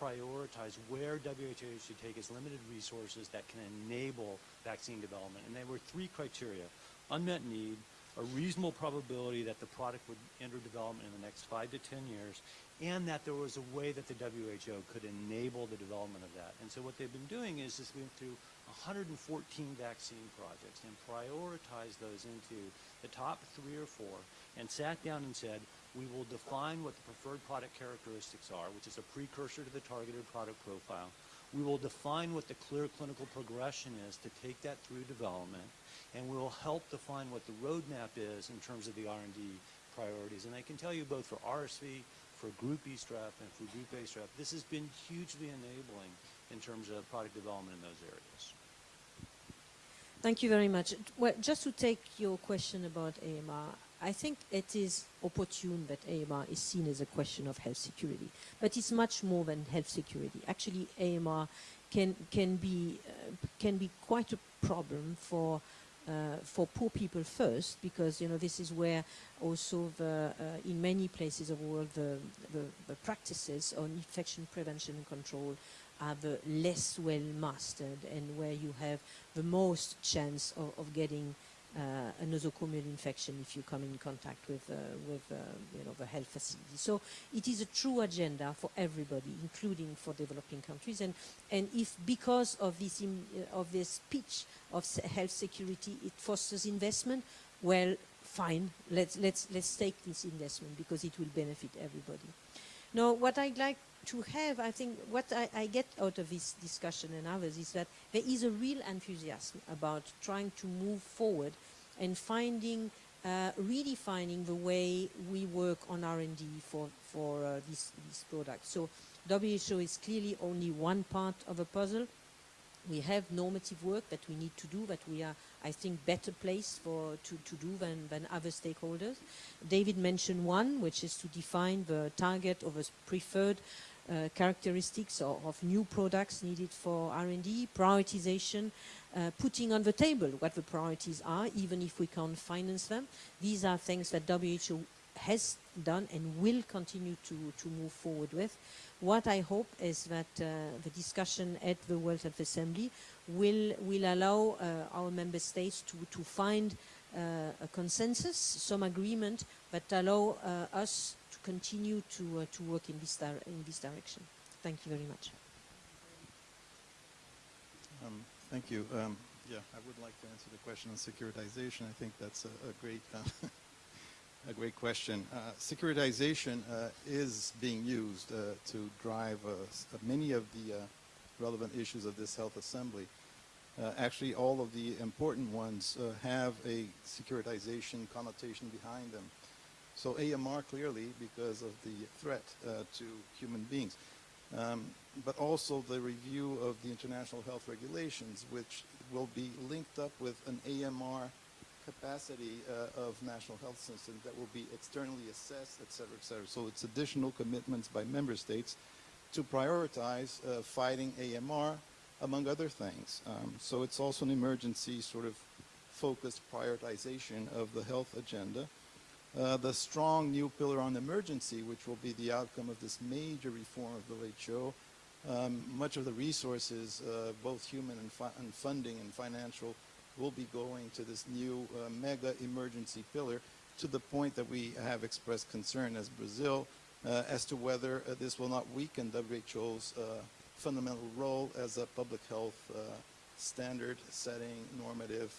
F: prioritize where WHO should take its limited resources that can enable vaccine development. And there were three criteria, unmet need, a reasonable probability that the product would enter development in the next five to 10 years, and that there was a way that the WHO could enable the development of that. And so what they've been doing is just went through 114 vaccine projects and prioritized those into the top three or four and sat down and said, we will define what the preferred product characteristics are, which is a precursor to the targeted product profile. We will define what the clear clinical progression is to take that through development and we will help define what the roadmap is in terms of the R&D priorities. And I can tell you both for RSV, for Group E strep, and for Group A strep, this has been hugely enabling in terms of product development in those areas.
C: Thank you very much. Well, just to take your question about AMR, I think it is opportune that AMR is seen as a question of health security, but it's much more than health security. Actually, AMR can can be uh, can be quite a problem for uh, for poor people first, because you know this is where also the, uh, in many places of the world the, the, the, practices on infection prevention and control are the less well mastered and where you have the most chance of, of getting a nosocomial infection if you come in contact with, uh, with uh, you know, the health facility. So it is a true agenda for everybody, including for developing countries. And, and if because of this, uh, of this pitch of health security, it fosters investment, well, fine, let's, let's, let's take this investment because it will benefit everybody. Now, what I'd like to have, I think, what I, I, get out of this discussion and others is that there is a real enthusiasm about trying to move forward and finding, uh, redefining the way we work on R&D for, for uh, this, this product. So WHO is clearly only one part of a puzzle. We have normative work that we need to do that we are, I think, better placed for, to, to do than, than other stakeholders. David mentioned one, which is to define the target of a preferred uh, characteristics of, of, new products needed for R&D, prioritization, uh, putting on the table what the priorities are, even if we can't finance them. These are things that WHO has done and will continue to, to move forward with. What I hope is that uh, the discussion at the World Health Assembly will, will allow uh, our member states to, to find uh, a consensus, some agreement, but allow uh, us to continue to, uh, to work in this, in this direction. Thank you very much.
D: Um, thank you. Um, yeah, I would like to answer the question on securitization. I think that's a, a great, uh, (laughs) a great question. Uh, securitization uh, is being used uh, to drive uh, many of the relevant issues of this health assembly. actually, all of the important ones have a securitization connotation behind them. So AMR clearly because of the threat uh, to human beings. Um, but also the review of the international health regulations, which will be linked up with an AMR capacity uh, of national health systems that will be externally assessed, et cetera, et cetera. So it's additional commitments by member states to prioritize uh, fighting AMR, among other things. Um, so it's also an emergency sort of focused prioritization of the health agenda. Uh, the strong new pillar on emergency, which will be the outcome of this major reform of the WHO. Um, much of the resources, uh, both human and, and, funding and financial, will be going to this new uh, mega emergency pillar to the point that we have expressed concern as Brazil uh, as to whether uh, this will not weaken WHO's fundamental role as a public health standard setting normative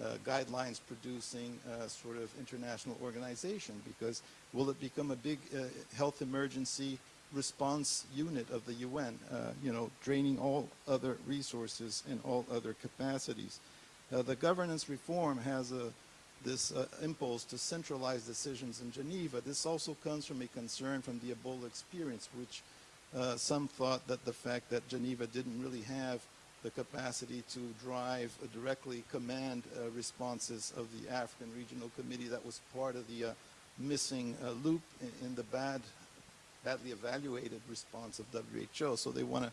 D: uh, guidelines producing uh, sort of international organization because will it become a big uh, health emergency response unit of the UN, uh, you know, draining all other resources and all other capacities. Uh, the governance reform has a, this uh, impulse to centralize decisions in Geneva. This also comes from a concern from the Ebola experience, which uh, some thought that the fact that Geneva didn't really have the capacity to drive, uh, directly command uh, responses of the African Regional Committee that was part of the missing loop in, in the bad, badly evaluated response of WHO. So they want to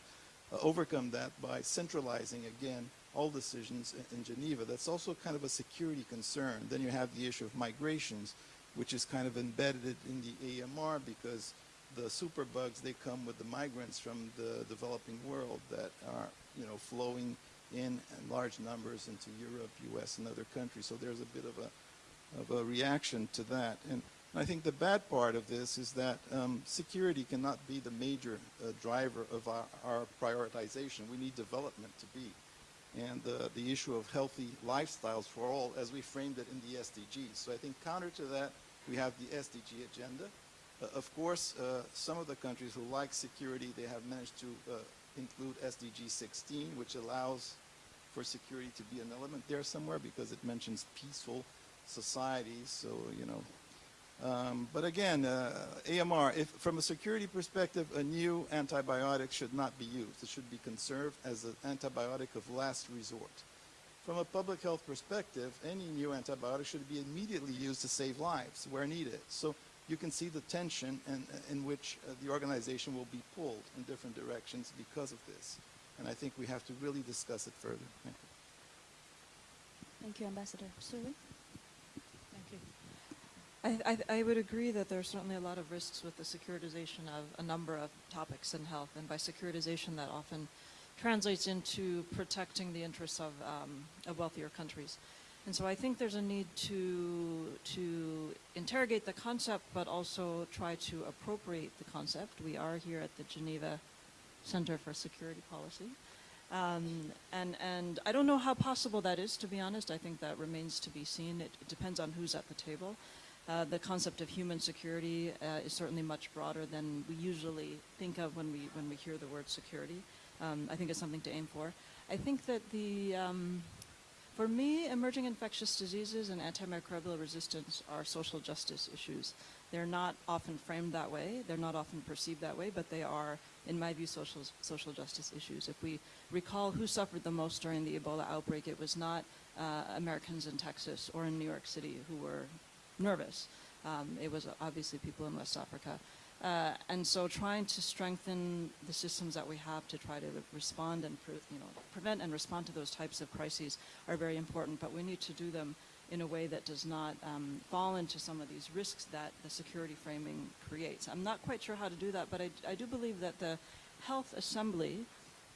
D: uh, overcome that by centralizing again all decisions in, in Geneva. That's also kind of a security concern. Then you have the issue of migrations, which is kind of embedded in the AMR because the superbugs, they come with the migrants from the developing world that are, you know, flowing in, large numbers into Europe, US, and other countries. So there's a bit of a, of a reaction to that. And I think the bad part of this is that um, security cannot be the major uh, driver of our, our prioritization. We need development to be and uh, the issue of healthy lifestyles for all as we framed it in the SDGs. So I think counter to that, we have the SDG agenda. Uh, of course, uh, some of the countries who like security, they have managed to uh, include SDG 16, which allows for security to be an element there somewhere because it mentions peaceful societies. So, you know, um, but again, uh, AMR, if, from a security perspective, a new antibiotic should not be used. It should be conserved as an antibiotic of last resort. From a public health perspective, any new antibiotic should be immediately used to save lives where needed. So you can see the tension in, in which uh, the organization will be pulled in different directions because of this. And I think we have to really discuss it further. Thank you.
B: Thank you, Ambassador. Suerie?
E: I, I, would agree that there are certainly a lot of risks with the securitization of a number of topics in health, and by securitization that often translates into protecting the interests of, um, of wealthier countries. And so I think there's a need to, to interrogate the concept, but also try to appropriate the concept. We are here at the Geneva Center for Security Policy. Um, and, and I don't know how possible that is, to be honest. I think that remains to be seen. It, it depends on who's at the table. Uh, the concept of human security uh, is certainly much broader than we usually think of when we when we hear the word security. Um, I think it's something to aim for. I think that the um, for me, emerging infectious diseases and antimicrobial resistance are social justice issues. They're not often framed that way. They're not often perceived that way, but they are, in my view, social social justice issues. If we recall who suffered the most during the Ebola outbreak, it was not uh, Americans in Texas or in New York City who were nervous. Um, it was obviously people in West Africa. Uh, and so trying to strengthen the systems that we have to try to respond and you know, prevent and respond to those types of crises are very important, but we need to do them in a way that does not um, fall into some of these risks that the security framing creates. I'm not quite sure how to do that, but I, I do believe that the Health Assembly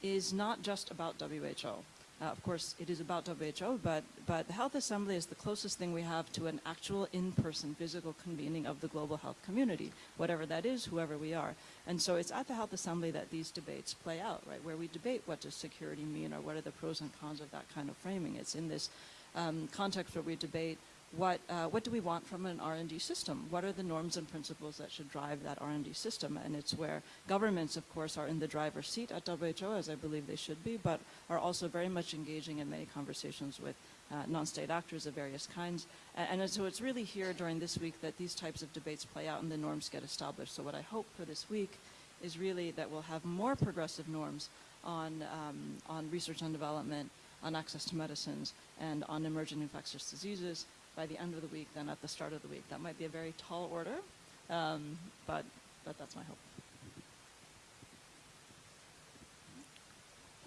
E: is not just about WHO. Uh, of course, it is about WHO, but, but the Health Assembly is the closest thing we have to an actual in-person physical convening of the global health community, whatever that is, whoever we are. And so it's at the Health Assembly that these debates play out, right, where we debate what does security mean or what are the pros and cons of that kind of framing. It's in this um, context where we debate what, uh, what do we want from an R&D system? What are the norms and principles that should drive that R&D system? And it's where governments, of course, are in the driver's seat at WHO, as I believe they should be, but are also very much engaging in many conversations with uh, non-state actors of various kinds. And, and, so it's really here during this week that these types of debates play out and the norms get established. So what I hope for this week is really that we'll have more progressive norms on, um, on research and development, on access to medicines, and on emerging infectious diseases, by the end of the week than at the start of the week. That might be a very tall order, um, but, but that's my hope.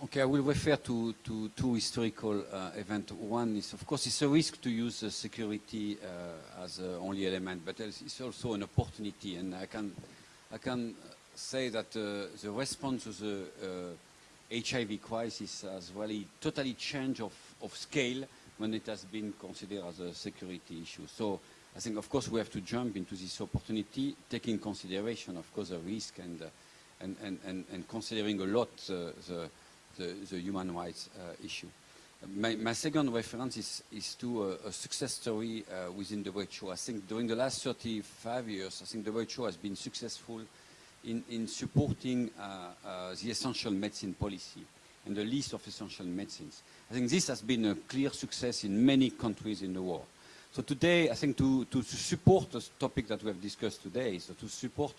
G: Okay, I will refer to, to two historical uh, events. One is, of course, it's a risk to use uh, security uh, as uh, only element, but it's also an opportunity. And I can, I can say that uh, the response to the HIV uh, crisis has really totally changed of, of scale when it has been considered as a security issue. So I think, of course, we have to jump into this opportunity, taking consideration, of course, the risk and, uh, and, and, and, and, considering a lot uh, the, the, the, human rights uh, issue. My, my, second reference is, is to a, a success story uh, within the WHO. I think during the last 35 years, I think the WHO has been successful in, in supporting uh, uh, the essential medicine policy and the list of essential medicines. I think this has been a clear success in many countries in the world. So today, I think to, to, support the topic that we have discussed today, so to support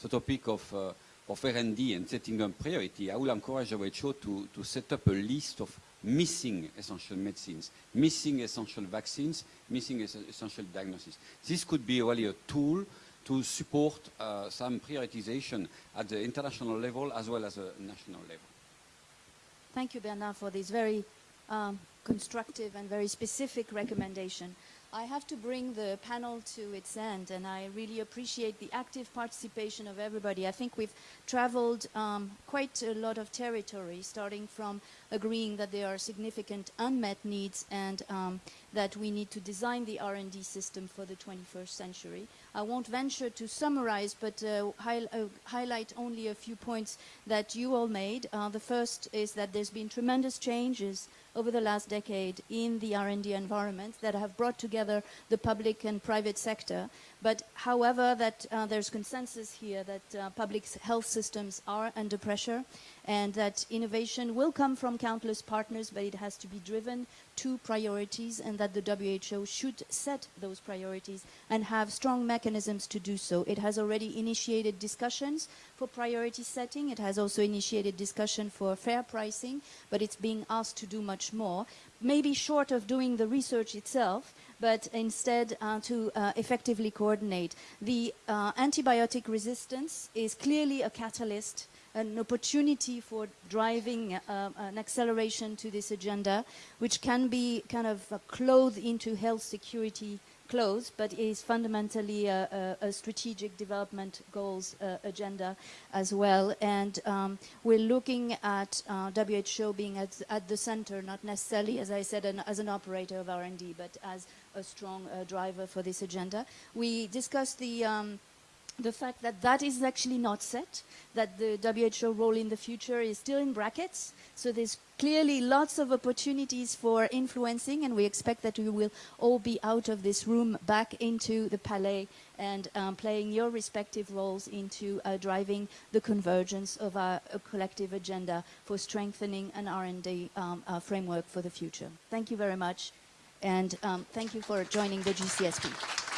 G: the topic of, uh, of R&D and setting up priority, I will encourage WHO to, to set up a list of missing essential medicines, missing essential vaccines, missing es essential diagnosis. This could be really a tool to support uh, some prioritization at the international level as well as a national level.
B: Thank you, Bernard, for this very um, constructive and very specific recommendation. I have to bring the panel to its end, and I really appreciate the active participation of everybody. I think we've traveled um, quite a lot of territory, starting from agreeing that there are significant unmet needs and um, that we need to design the R&D system for the 21st century. I won't venture to summarize, but uh, hi uh, highlight only a few points that you all made. Uh, the first is that there's been tremendous changes over the last decade in the R&D environment that have brought together the public and private sector. But however, that uh, there's consensus here that uh, public health systems are under pressure and that innovation will come from countless partners, but it has to be driven to priorities and that the WHO should set those priorities and have strong mechanisms to do so. It has already initiated discussions for priority setting. It has also initiated discussion for fair pricing, but it's being asked to do much more, maybe short of doing the research itself, but instead uh, to uh, effectively coordinate. The uh, antibiotic resistance is clearly a catalyst an opportunity for driving uh, an acceleration to this agenda, which can be kind of clothed into health security clothes, but is fundamentally a, a, a strategic development goals uh, agenda as well. And um, we're looking at WHO being at, at, the center, not necessarily, as I said, an, as an operator of R&D, but as a strong uh, driver for this agenda. We discussed the um, the fact that that is actually not set, that the WHO role in the future is still in brackets. So there's clearly lots of opportunities for influencing, and we expect that we will all be out of this room back into the Palais and um, playing your respective roles into uh, driving the convergence of our collective agenda for strengthening an R&D um, uh, framework for the future. Thank you very much, and um, thank you for joining the GCSP.